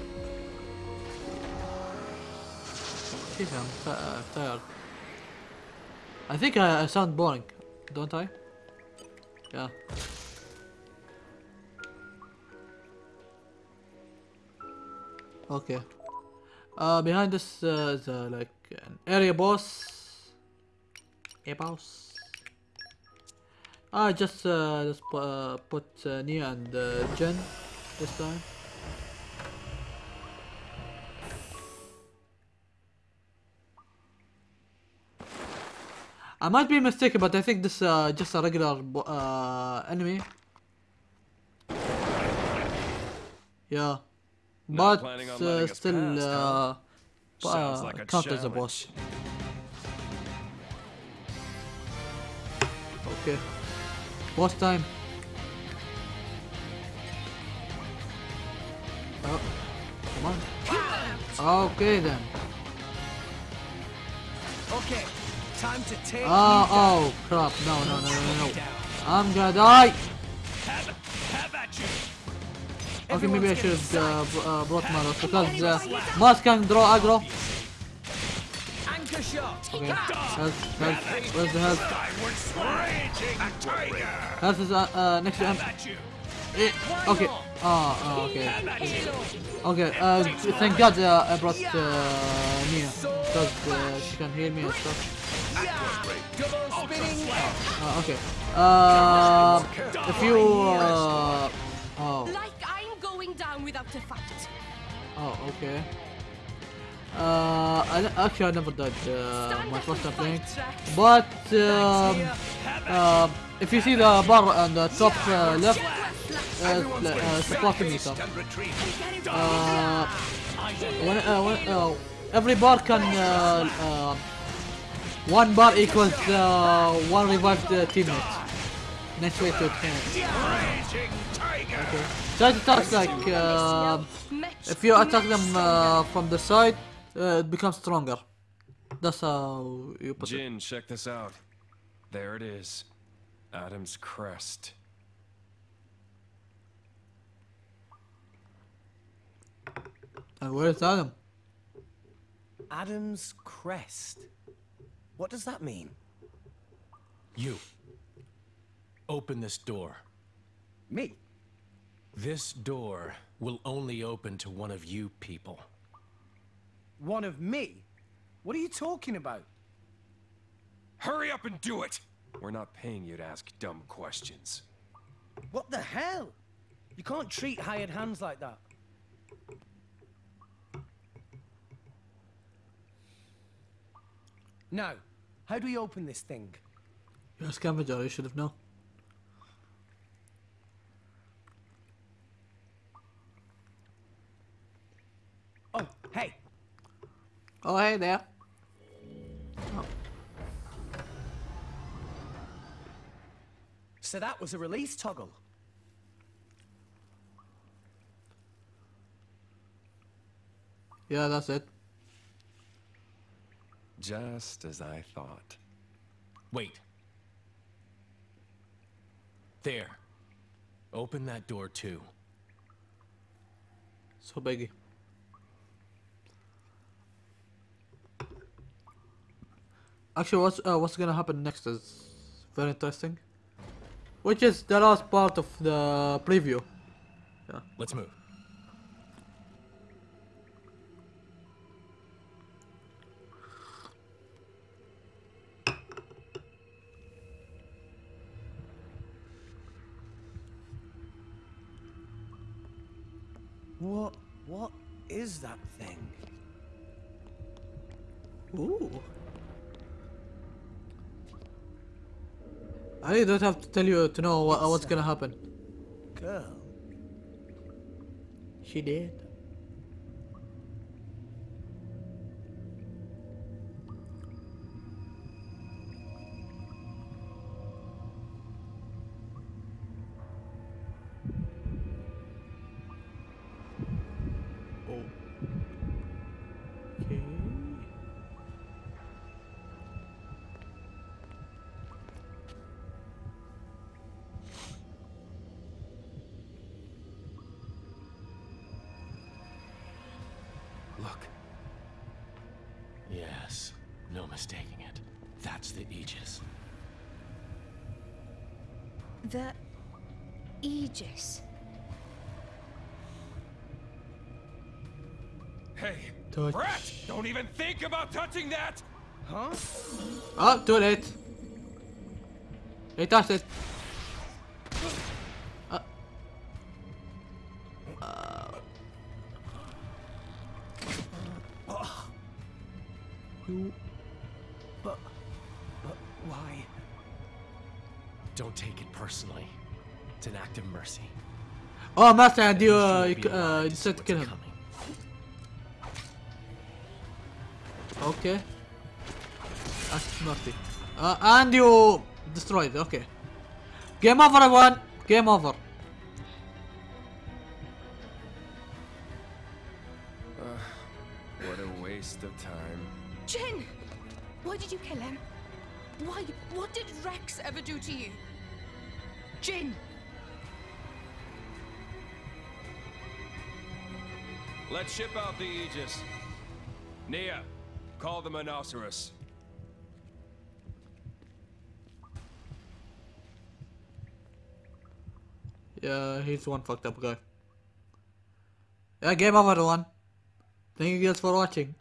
A: Jeez, I'm uh, tired. I think I, I sound boring, don't I? Yeah. Okay. Uh, behind this uh, is uh, like an area boss. A boss. I just uh, just uh, put uh, Nia and uh, Jin this time. I might be mistaken, but I think this uh, just a regular uh, enemy. Yeah,
K: Not
A: but uh, still
K: past, huh?
A: uh, uh,
K: like
A: count as a boss. Okay, boss time. Oh, come on. Okay then.
B: Okay, time to take
A: Oh, oh crap! No, no, no, no, no! I'm gonna die.
L: Have, have at you.
A: Okay, maybe I should have uh, uh, brought Malos because uh, Malos can draw aggro. Okay, where's the health?
L: Skyward raging tiger.
A: Health is uh, uh, next to him.
L: Have at you.
A: Eh, okay. Oh, oh, okay.
L: Have at you.
A: Okay, uh, thank God uh, I brought uh, Nia because uh, she can heal me and stuff. Uh, okay. Uh, if you uh, oh,
H: Like I'm going down without a fight.
A: oh, okay. Uh, I, actually I never died uh, my first time playing, but um, uh, if you see the bar on the top uh, left, uh, uh, it's a clock meter. Uh, when, uh, when, uh, every bar can uh, uh, one bar equals uh, one revived uh, teammate. Next way to attack. Okay. So it attacks like uh, if you attack them uh, from the side, uh, it becomes stronger. That's how you put it.
K: Jin, check this out. There it is. Addam's crest.
A: And where is Adam?
B: Addam's crest. What does that mean?
I: You. Open this door.
B: Me?
I: This door will only open to one of you people.
B: One of me? What are you talking about?
K: Hurry up and do it! We're not paying you to ask dumb questions.
B: What the hell? You can't treat hired hands like that. Now, how do we open this thing?
A: You're a scavenger, you should have known.
B: Oh, hey,
A: Oh, hey there.
B: so that was a release toggle.
A: Yeah, that's it.
K: Just as I thought.
I: Wait. There. Open that door too.
A: So biggie. Actually, what's uh, what's gonna happen next is very interesting. Which is the last part of the preview. Yeah.
I: Let's move.
A: I don't have to tell you to know what, what's gonna happen.
B: Girl?
A: She did.
K: Don't even think about touching that!
B: Huh?
A: Oh, too late. He touched it. Uh. Uh. You.
B: But, but why?
I: Don't take it personally. It's an act of mercy.
A: Oh, Master, and you, uh, you, uh,
I: alive
A: you said to kill him.
I: coming.
A: Okay. That's naughty. Uh, and you destroyed. Okay. Game over, everyone. Game over.
K: Call the Monoceros.
A: Yeah, he's one fucked up guy. Yeah, game over, everyone. Thank you guys for watching.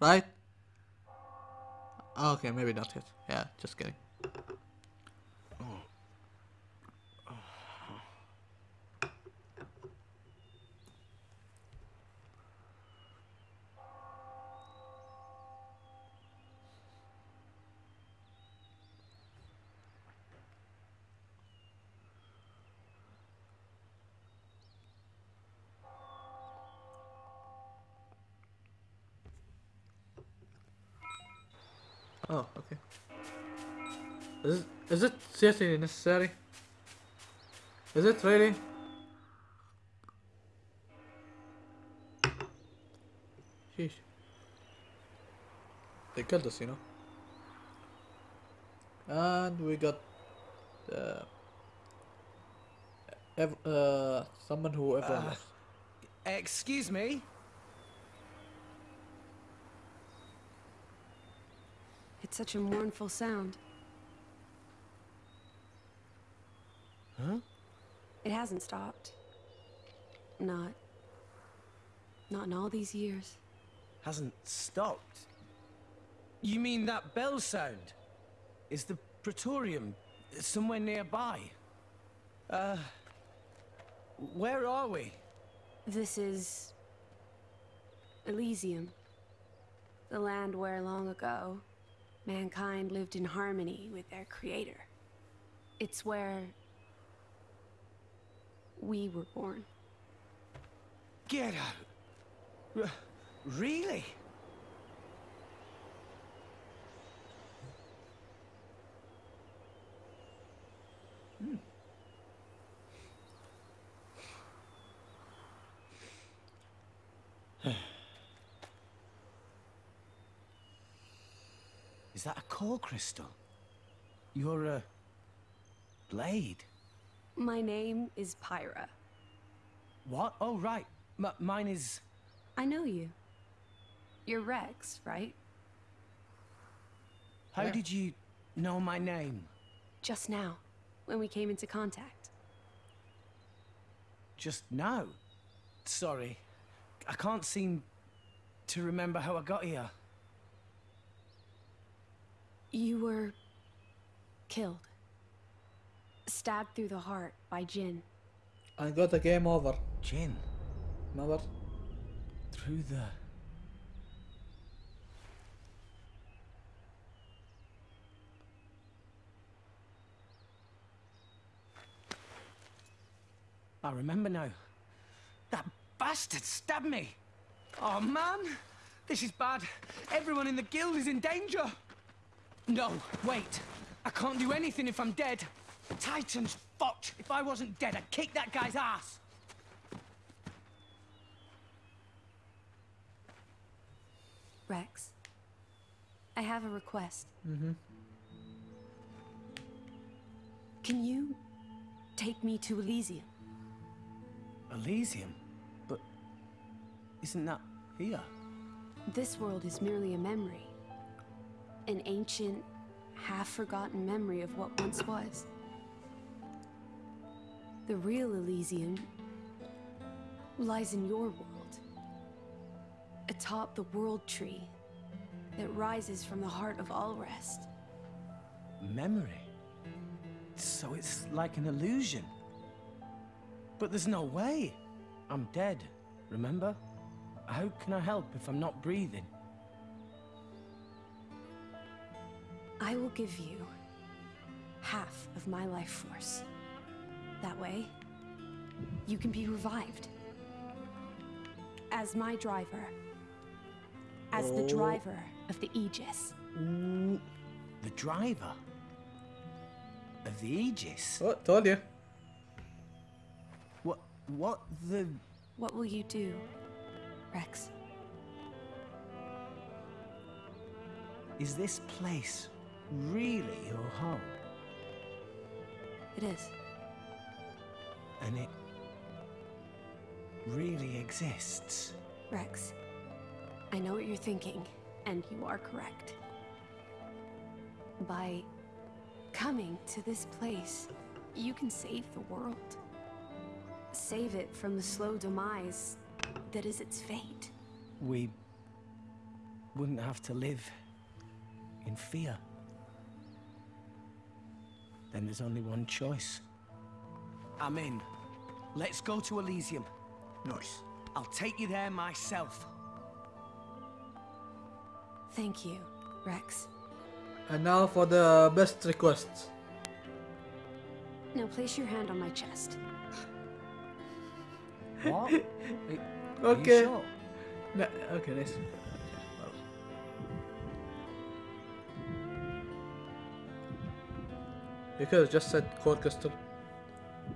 A: Right? Okay, maybe not yet. Yeah, just kidding. Oh, okay. Is it, is it seriously necessary? Is it really? Sheesh. They killed us, you know. And we got uh, ev uh someone who ever
B: Uh. Excuse me?
N: It's such a mournful sound.
B: Huh?
N: It hasn't stopped. Not. Not in all these years.
B: Hasn't stopped. You mean that bell sound? Is the Praetorium somewhere nearby? Uh. Where are we?
N: This is. Elysium. The land where long ago, mankind lived in harmony with their creator. It's where. We were born.
B: Get out! R- really? Hmm. Is that a core crystal? You're a blade.
N: My name is Pyra.
B: What? Oh, right. M- mine is.
N: I know you. You're Rex, right?
B: How
H: Yeah.
B: did you know my name?
N: Just now, when we came into contact.
B: Just now? Sorry. I can't seem to remember how I got here.
N: You were killed. Stabbed through the heart by Jin.
A: I got a game over.
B: Jin?
A: Remember?
B: Through the... I remember now. That bastard stabbed me. Oh, man. This is bad. Everyone in the guild is in danger. No, wait. I can't do anything if I'm dead. Titan's fucked. If I wasn't dead, I'd kick that guy's ass.
N: Rex, I have a request.
A: Mm-hmm.
N: Can you take me to Elysium?
B: Elysium? But isn't that here?
N: This world is merely a memory. An ancient, half-forgotten memory of what once was. The real Elysium lies in your world. Atop the World Tree that rises from the heart of Alrest.
B: Memory? So it's like an illusion. But there's no way. I'm dead, remember? How can I help if I'm not breathing?
N: I will give you half of my life force. That way, you can be revived. As my driver. As the
B: Oh.
N: driver of the Aegis.
B: Ooh, the driver? Of the Aegis?
A: Oh, told you.
B: What, what the...
N: What will you do, Rex?
B: Is this place really your home?
N: It is.
B: And it really exists?
N: Rex, I know what you're thinking, and you are correct. By coming to this place, you can save the world. Save it from the slow demise that is its fate.
B: We wouldn't have to live in fear. Then there's only one choice. I'm in. Let's go to Elysium.
A: Nice.
B: I'll take you there myself.
N: Thank you, Rex.
A: And now for the best requests.
N: Now place your hand on my chest.
B: What?
A: Okay.
B: sure?
A: No, okay, nice. You could have just said core crystal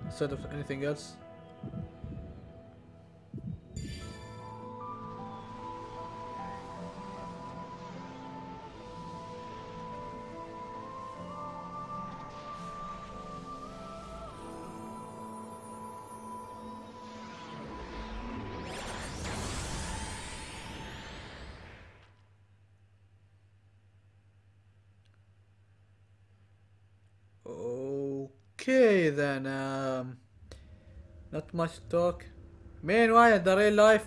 A: instead of anything else. Much talk. Meanwhile, in the real life,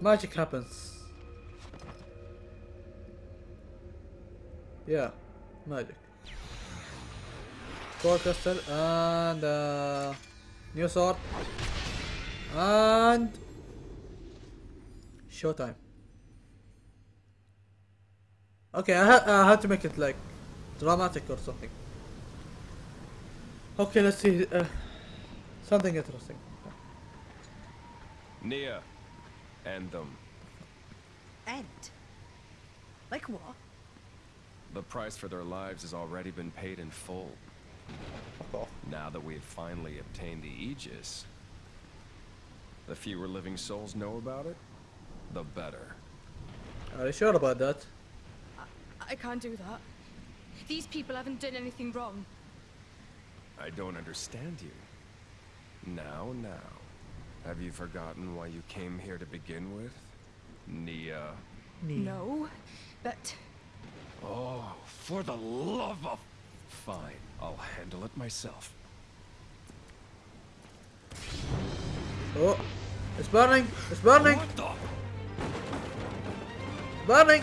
A: magic happens. Yeah, magic. Core crystal and uh, new sword and showtime. Okay, I, ha I to make it like dramatic or something. Okay, let's see. Uh, something interesting.
K: Nia, end them.
H: End? Like what?
K: The price for their lives has already been paid in full. Now that we've finally obtained the Aegis, the fewer living souls know about it, the better.
A: Are you sure about that?
O: I can't do that. These people haven't done anything wrong.
K: I don't understand you. Now, now. Have you forgotten why you came here to begin with?
P: Nia. Nia.
H: No, but
K: Oh, for the love of... Fine, I'll handle it myself.
A: Oh, it's burning! It's burning!
K: What the?
A: Burning!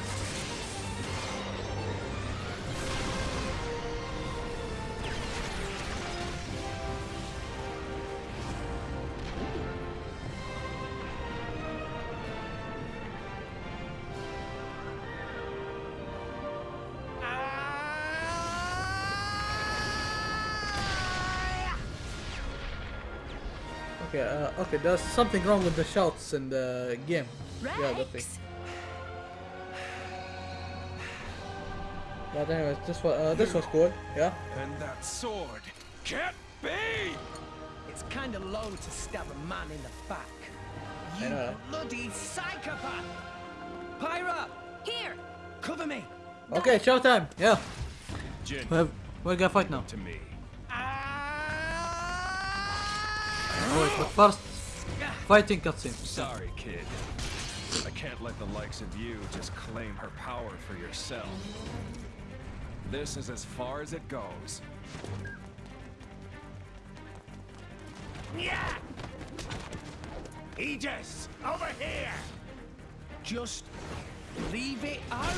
A: Okay, there's something wrong with the shouts in the game. Yeah, the thing. But anyways, this was uh, this was cool. Yeah.
K: And that sword can't be!
B: It's kind of low to stab a man in the back. You
A: know.
B: bloody psychopath! Pyra!
H: Here!
B: Cover me!
A: Okay, showtime. Yeah.
K: Jin,
A: We have, we're gonna fight now.
K: to me.
A: Oh, wait, but first, fighting cutscene.
K: Sorry, kid. I can't let the likes of you just claim her power for yourself. This is as far as it goes.
B: Yeah! Aegis! Over here! Just leave it out!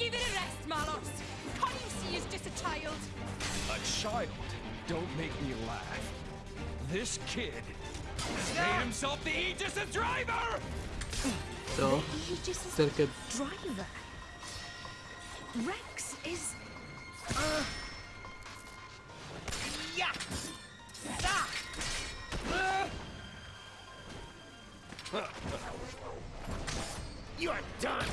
Q: Give it a rest, Malos. Can't you see he's just a child?
K: A child? Don't make me laugh. This kid has made himself the Aegis and driver!
A: So,
H: you just
A: still
H: driver. Rex is. Uh,
B: Yeah! Ah! You're done!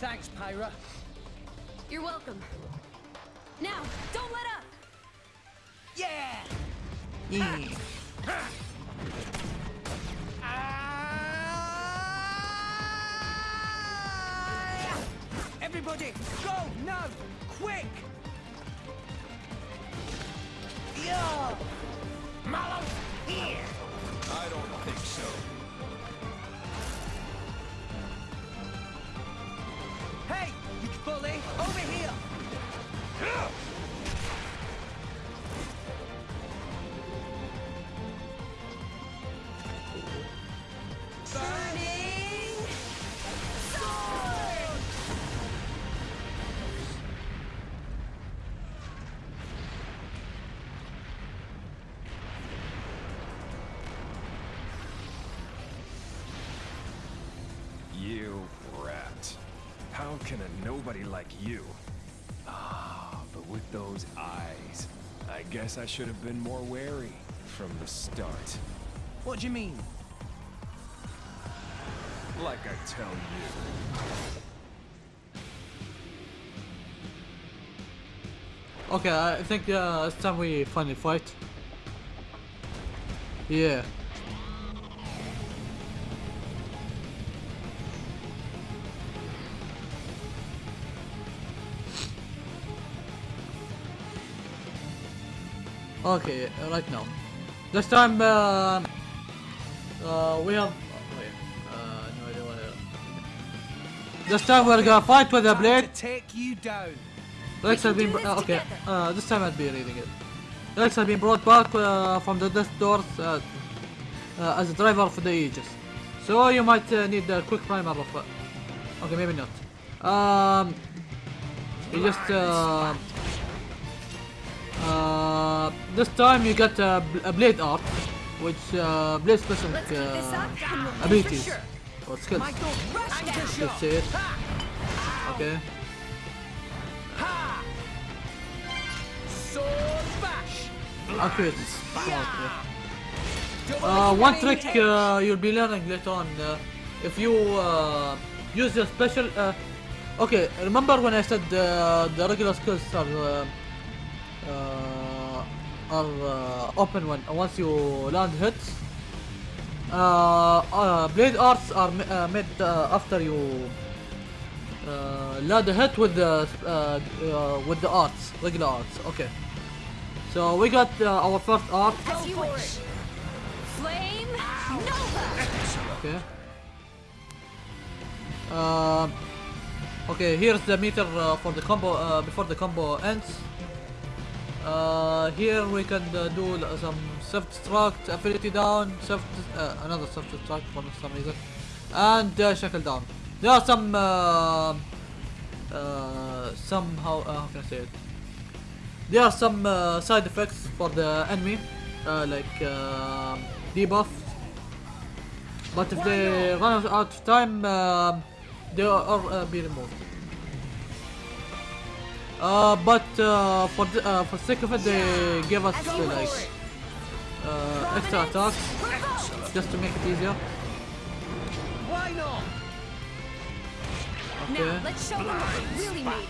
B: Thanks, Pyra.
N: You're welcome. Now, don't let up!
B: Yeah! Ah! Everybody, go now! Quick! Yeah! Malos, here!
K: I don't think so.
B: Hey, you bully, over here! Burning
K: you? Ah, but with those eyes, I guess I should have been more wary from the start.
B: What do you mean?
K: Like I tell you.
A: Okay, I think uh, it's time we finally fight. Yeah. Okay, uh, right now. This time, uh, uh, we have. Wait, uh, no idea what. it- This time we're gonna fight with a blade.
B: Take you down.
A: Rex has been. Uh, okay, uh, this time I'll be reading it. Rex has been brought back uh, from the death doors uh, uh, as a driver for the Aegis. So you might uh, need a quick primer of. Uh, okay, maybe not. Um, you just. Uh, uh, this time you get a, bl- a blade art, which uh, blade specific uh, abilities or skills. Let's see it. Okay. Accurate. Okay. Uh, one trick uh, you'll be learning later on. Uh, if you uh, use your special. Uh, okay, remember when I said uh, the regular skills are uh, uh, are uh, open when once you land hits. Uh, uh, blade arts are ma- uh, made uh, after you Uh, لا the hit with the uh, uh, with the arts, regular arts. Okay. So we got uh, our first art.
E: As you wish. Flame Nova.
A: Okay. Um. okay, here's the meter uh, for the combo uh, before the combo ends. Uh, here we can uh, do some self-destruct, affinity down, self uh, another self-destruct for some reason, and uh, shackle down. There are some uh, uh, somehow uh, how can I say it? There are some uh, side effects for the enemy, uh, like uh, debuff. But if they run out of time, um they are uh, be removed. Uh, but uh, for the, uh, for sake of it, they give us uh, like uh, extra attacks just to make it easier.
B: Why not?
A: Okay.
E: Now let's show them what we're really made.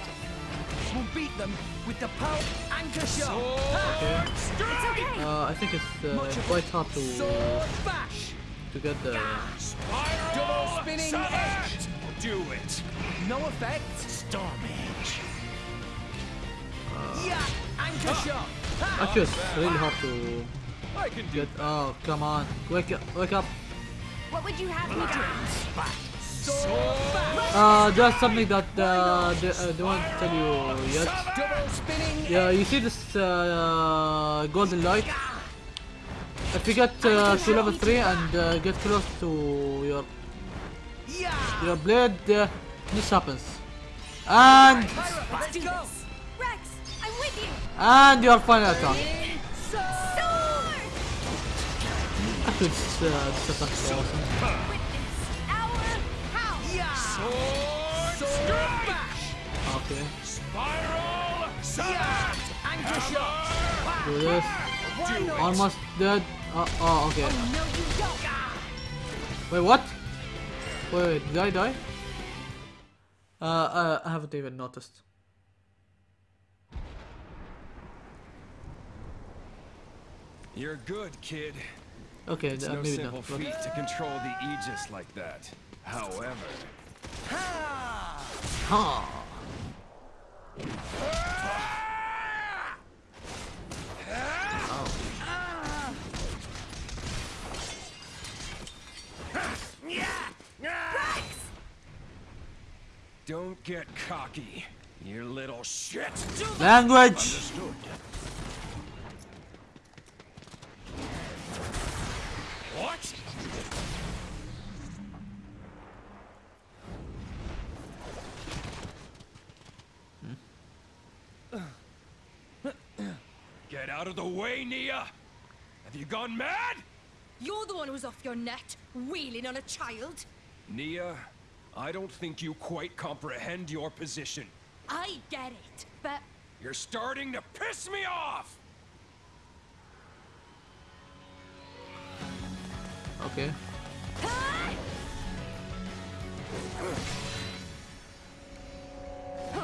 B: We'll beat them with the power anchor shot.
A: Okay.
E: It's okay.
A: Uh, I think it's uh, quite hard to
B: Sword bash.
A: to get the.
B: Double spinning edge.
L: Do it.
B: No effect. Storm edge. Yeah, anchor shot. Ha!
A: Actually, it's really hard to
L: I can do
A: get. Oh, come on! Wake up! Wake up!
E: What would you have me do?
A: Uh, there's something that uh, they, uh, they won't tell you yet. Yeah, you see this uh, golden light? If you get uh, to level 3 and uh, get close to your your blade, uh, this happens. And and your final attack. This, uh, this attack is awesome.
E: Witness our house.
B: Yeah. Sword bash.
A: Okay,
L: Spiral.
B: Yeah. Anchor shot.
A: do this. Almost dead. Uh, oh, okay.
E: Don't.
A: Wait, what? Wait, wait, did I die? Uh, uh, I haven't even noticed.
K: You're good, kid.
A: Okay,
K: It's
A: uh,
K: no
A: maybe
K: simple
A: not.
K: feat to control the Aegis like that. However,
B: Ha!
K: Don't get cocky, you little shit.
A: Language!
K: What? Get out of the way, Nia! Have you gone mad?
O: You're the one who's off your net, wheeling on a child.
K: Nia, I don't think you quite comprehend your position.
O: I get it, but
K: You're starting to piss me off!
A: Okay.
K: You're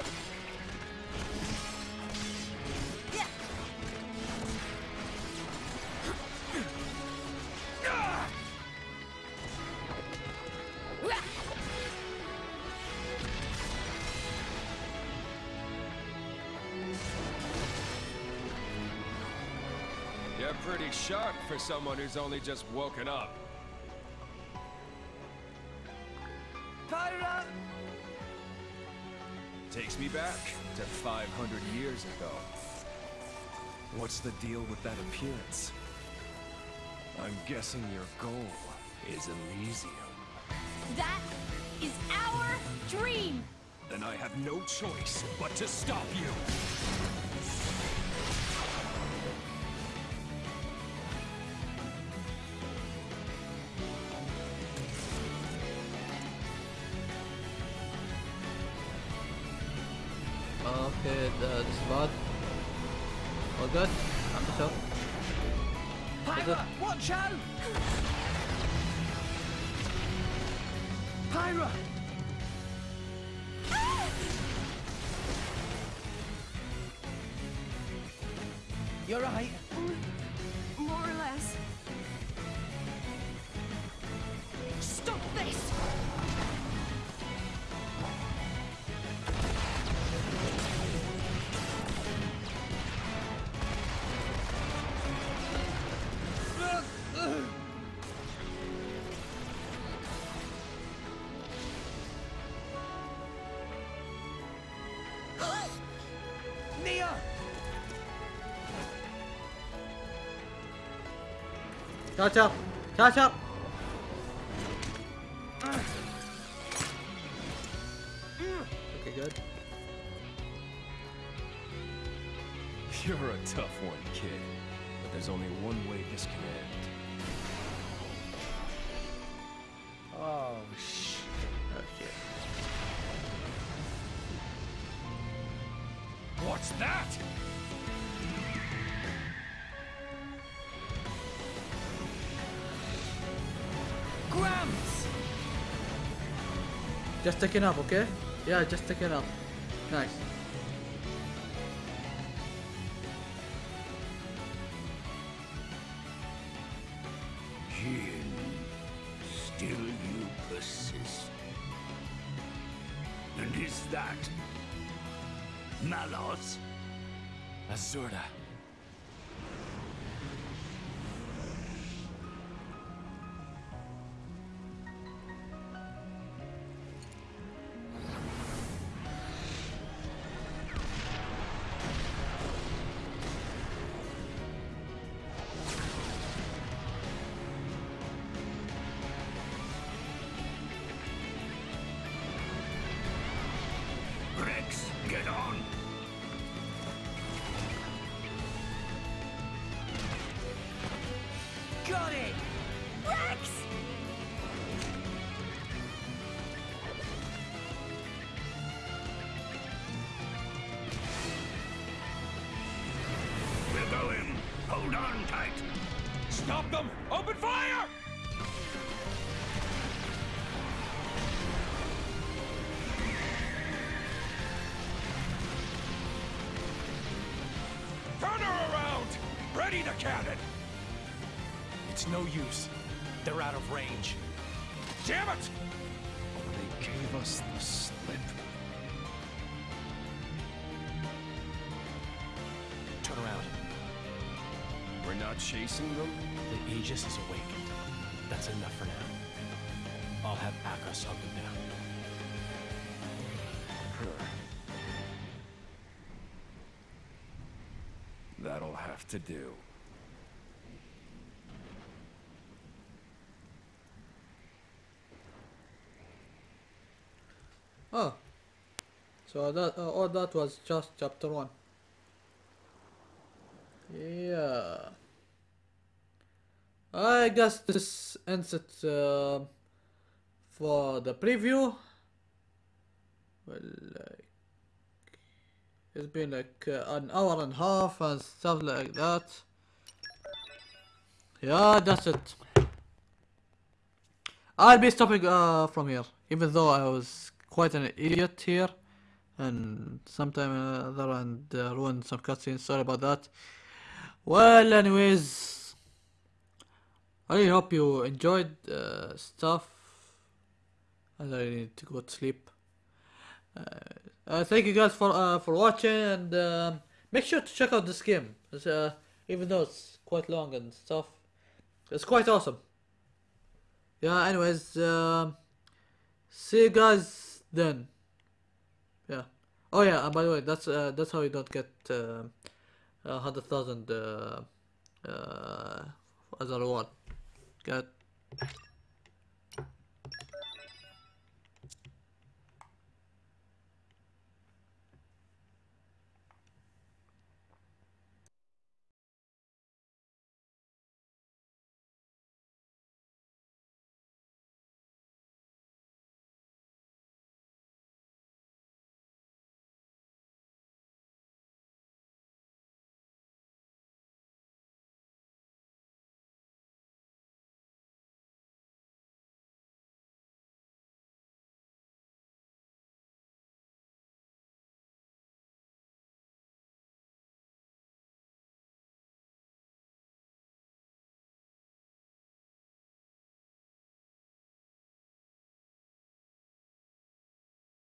K: pretty sharp for someone who's only just woken up.
B: Pyra!
K: Takes me back to 500 years ago. What's the deal with that appearance? I'm guessing your goal is Elysium.
E: That is our dream.
K: Then I have no choice but to stop you.
A: Okay, the, is bad. All good? I'm sure.
B: Pyra, watch out! Pyra! You're right.
A: Catch up! Catch up! Just taking up, okay? Yeah, just taking up. Nice.
L: Cannon!
I: It's no use. They're out of range.
L: Damn it!
I: They gave us the slip. Turn around.
K: We're not chasing them?
I: The Aegis is awakened. That's enough for now. I'll have Akhos hunt them down.
K: That'll have to do.
A: Oh. So that uh, all that was just chapter one. Yeah. I guess this ends it uh, for the preview. Well, like it's been like uh, an hour and a half and stuff like that. Yeah, that's it. I'll be stopping uh, from here, even though I was quite an idiot here, and sometime or other and uh, ruined some cutscenes. Sorry about that. Well, anyways, I really hope you enjoyed uh, stuff, and I need to go to sleep. Uh, uh, thank you guys for uh, for watching, and um make sure to check out this game. Uh, even though it's quite long and stuff, it's quite awesome. Yeah. Anyways, um, see you guys then. Oh yeah. And by the way, that's uh, that's how you don't get uh, a hundred thousand uh, uh, as a reward. Get.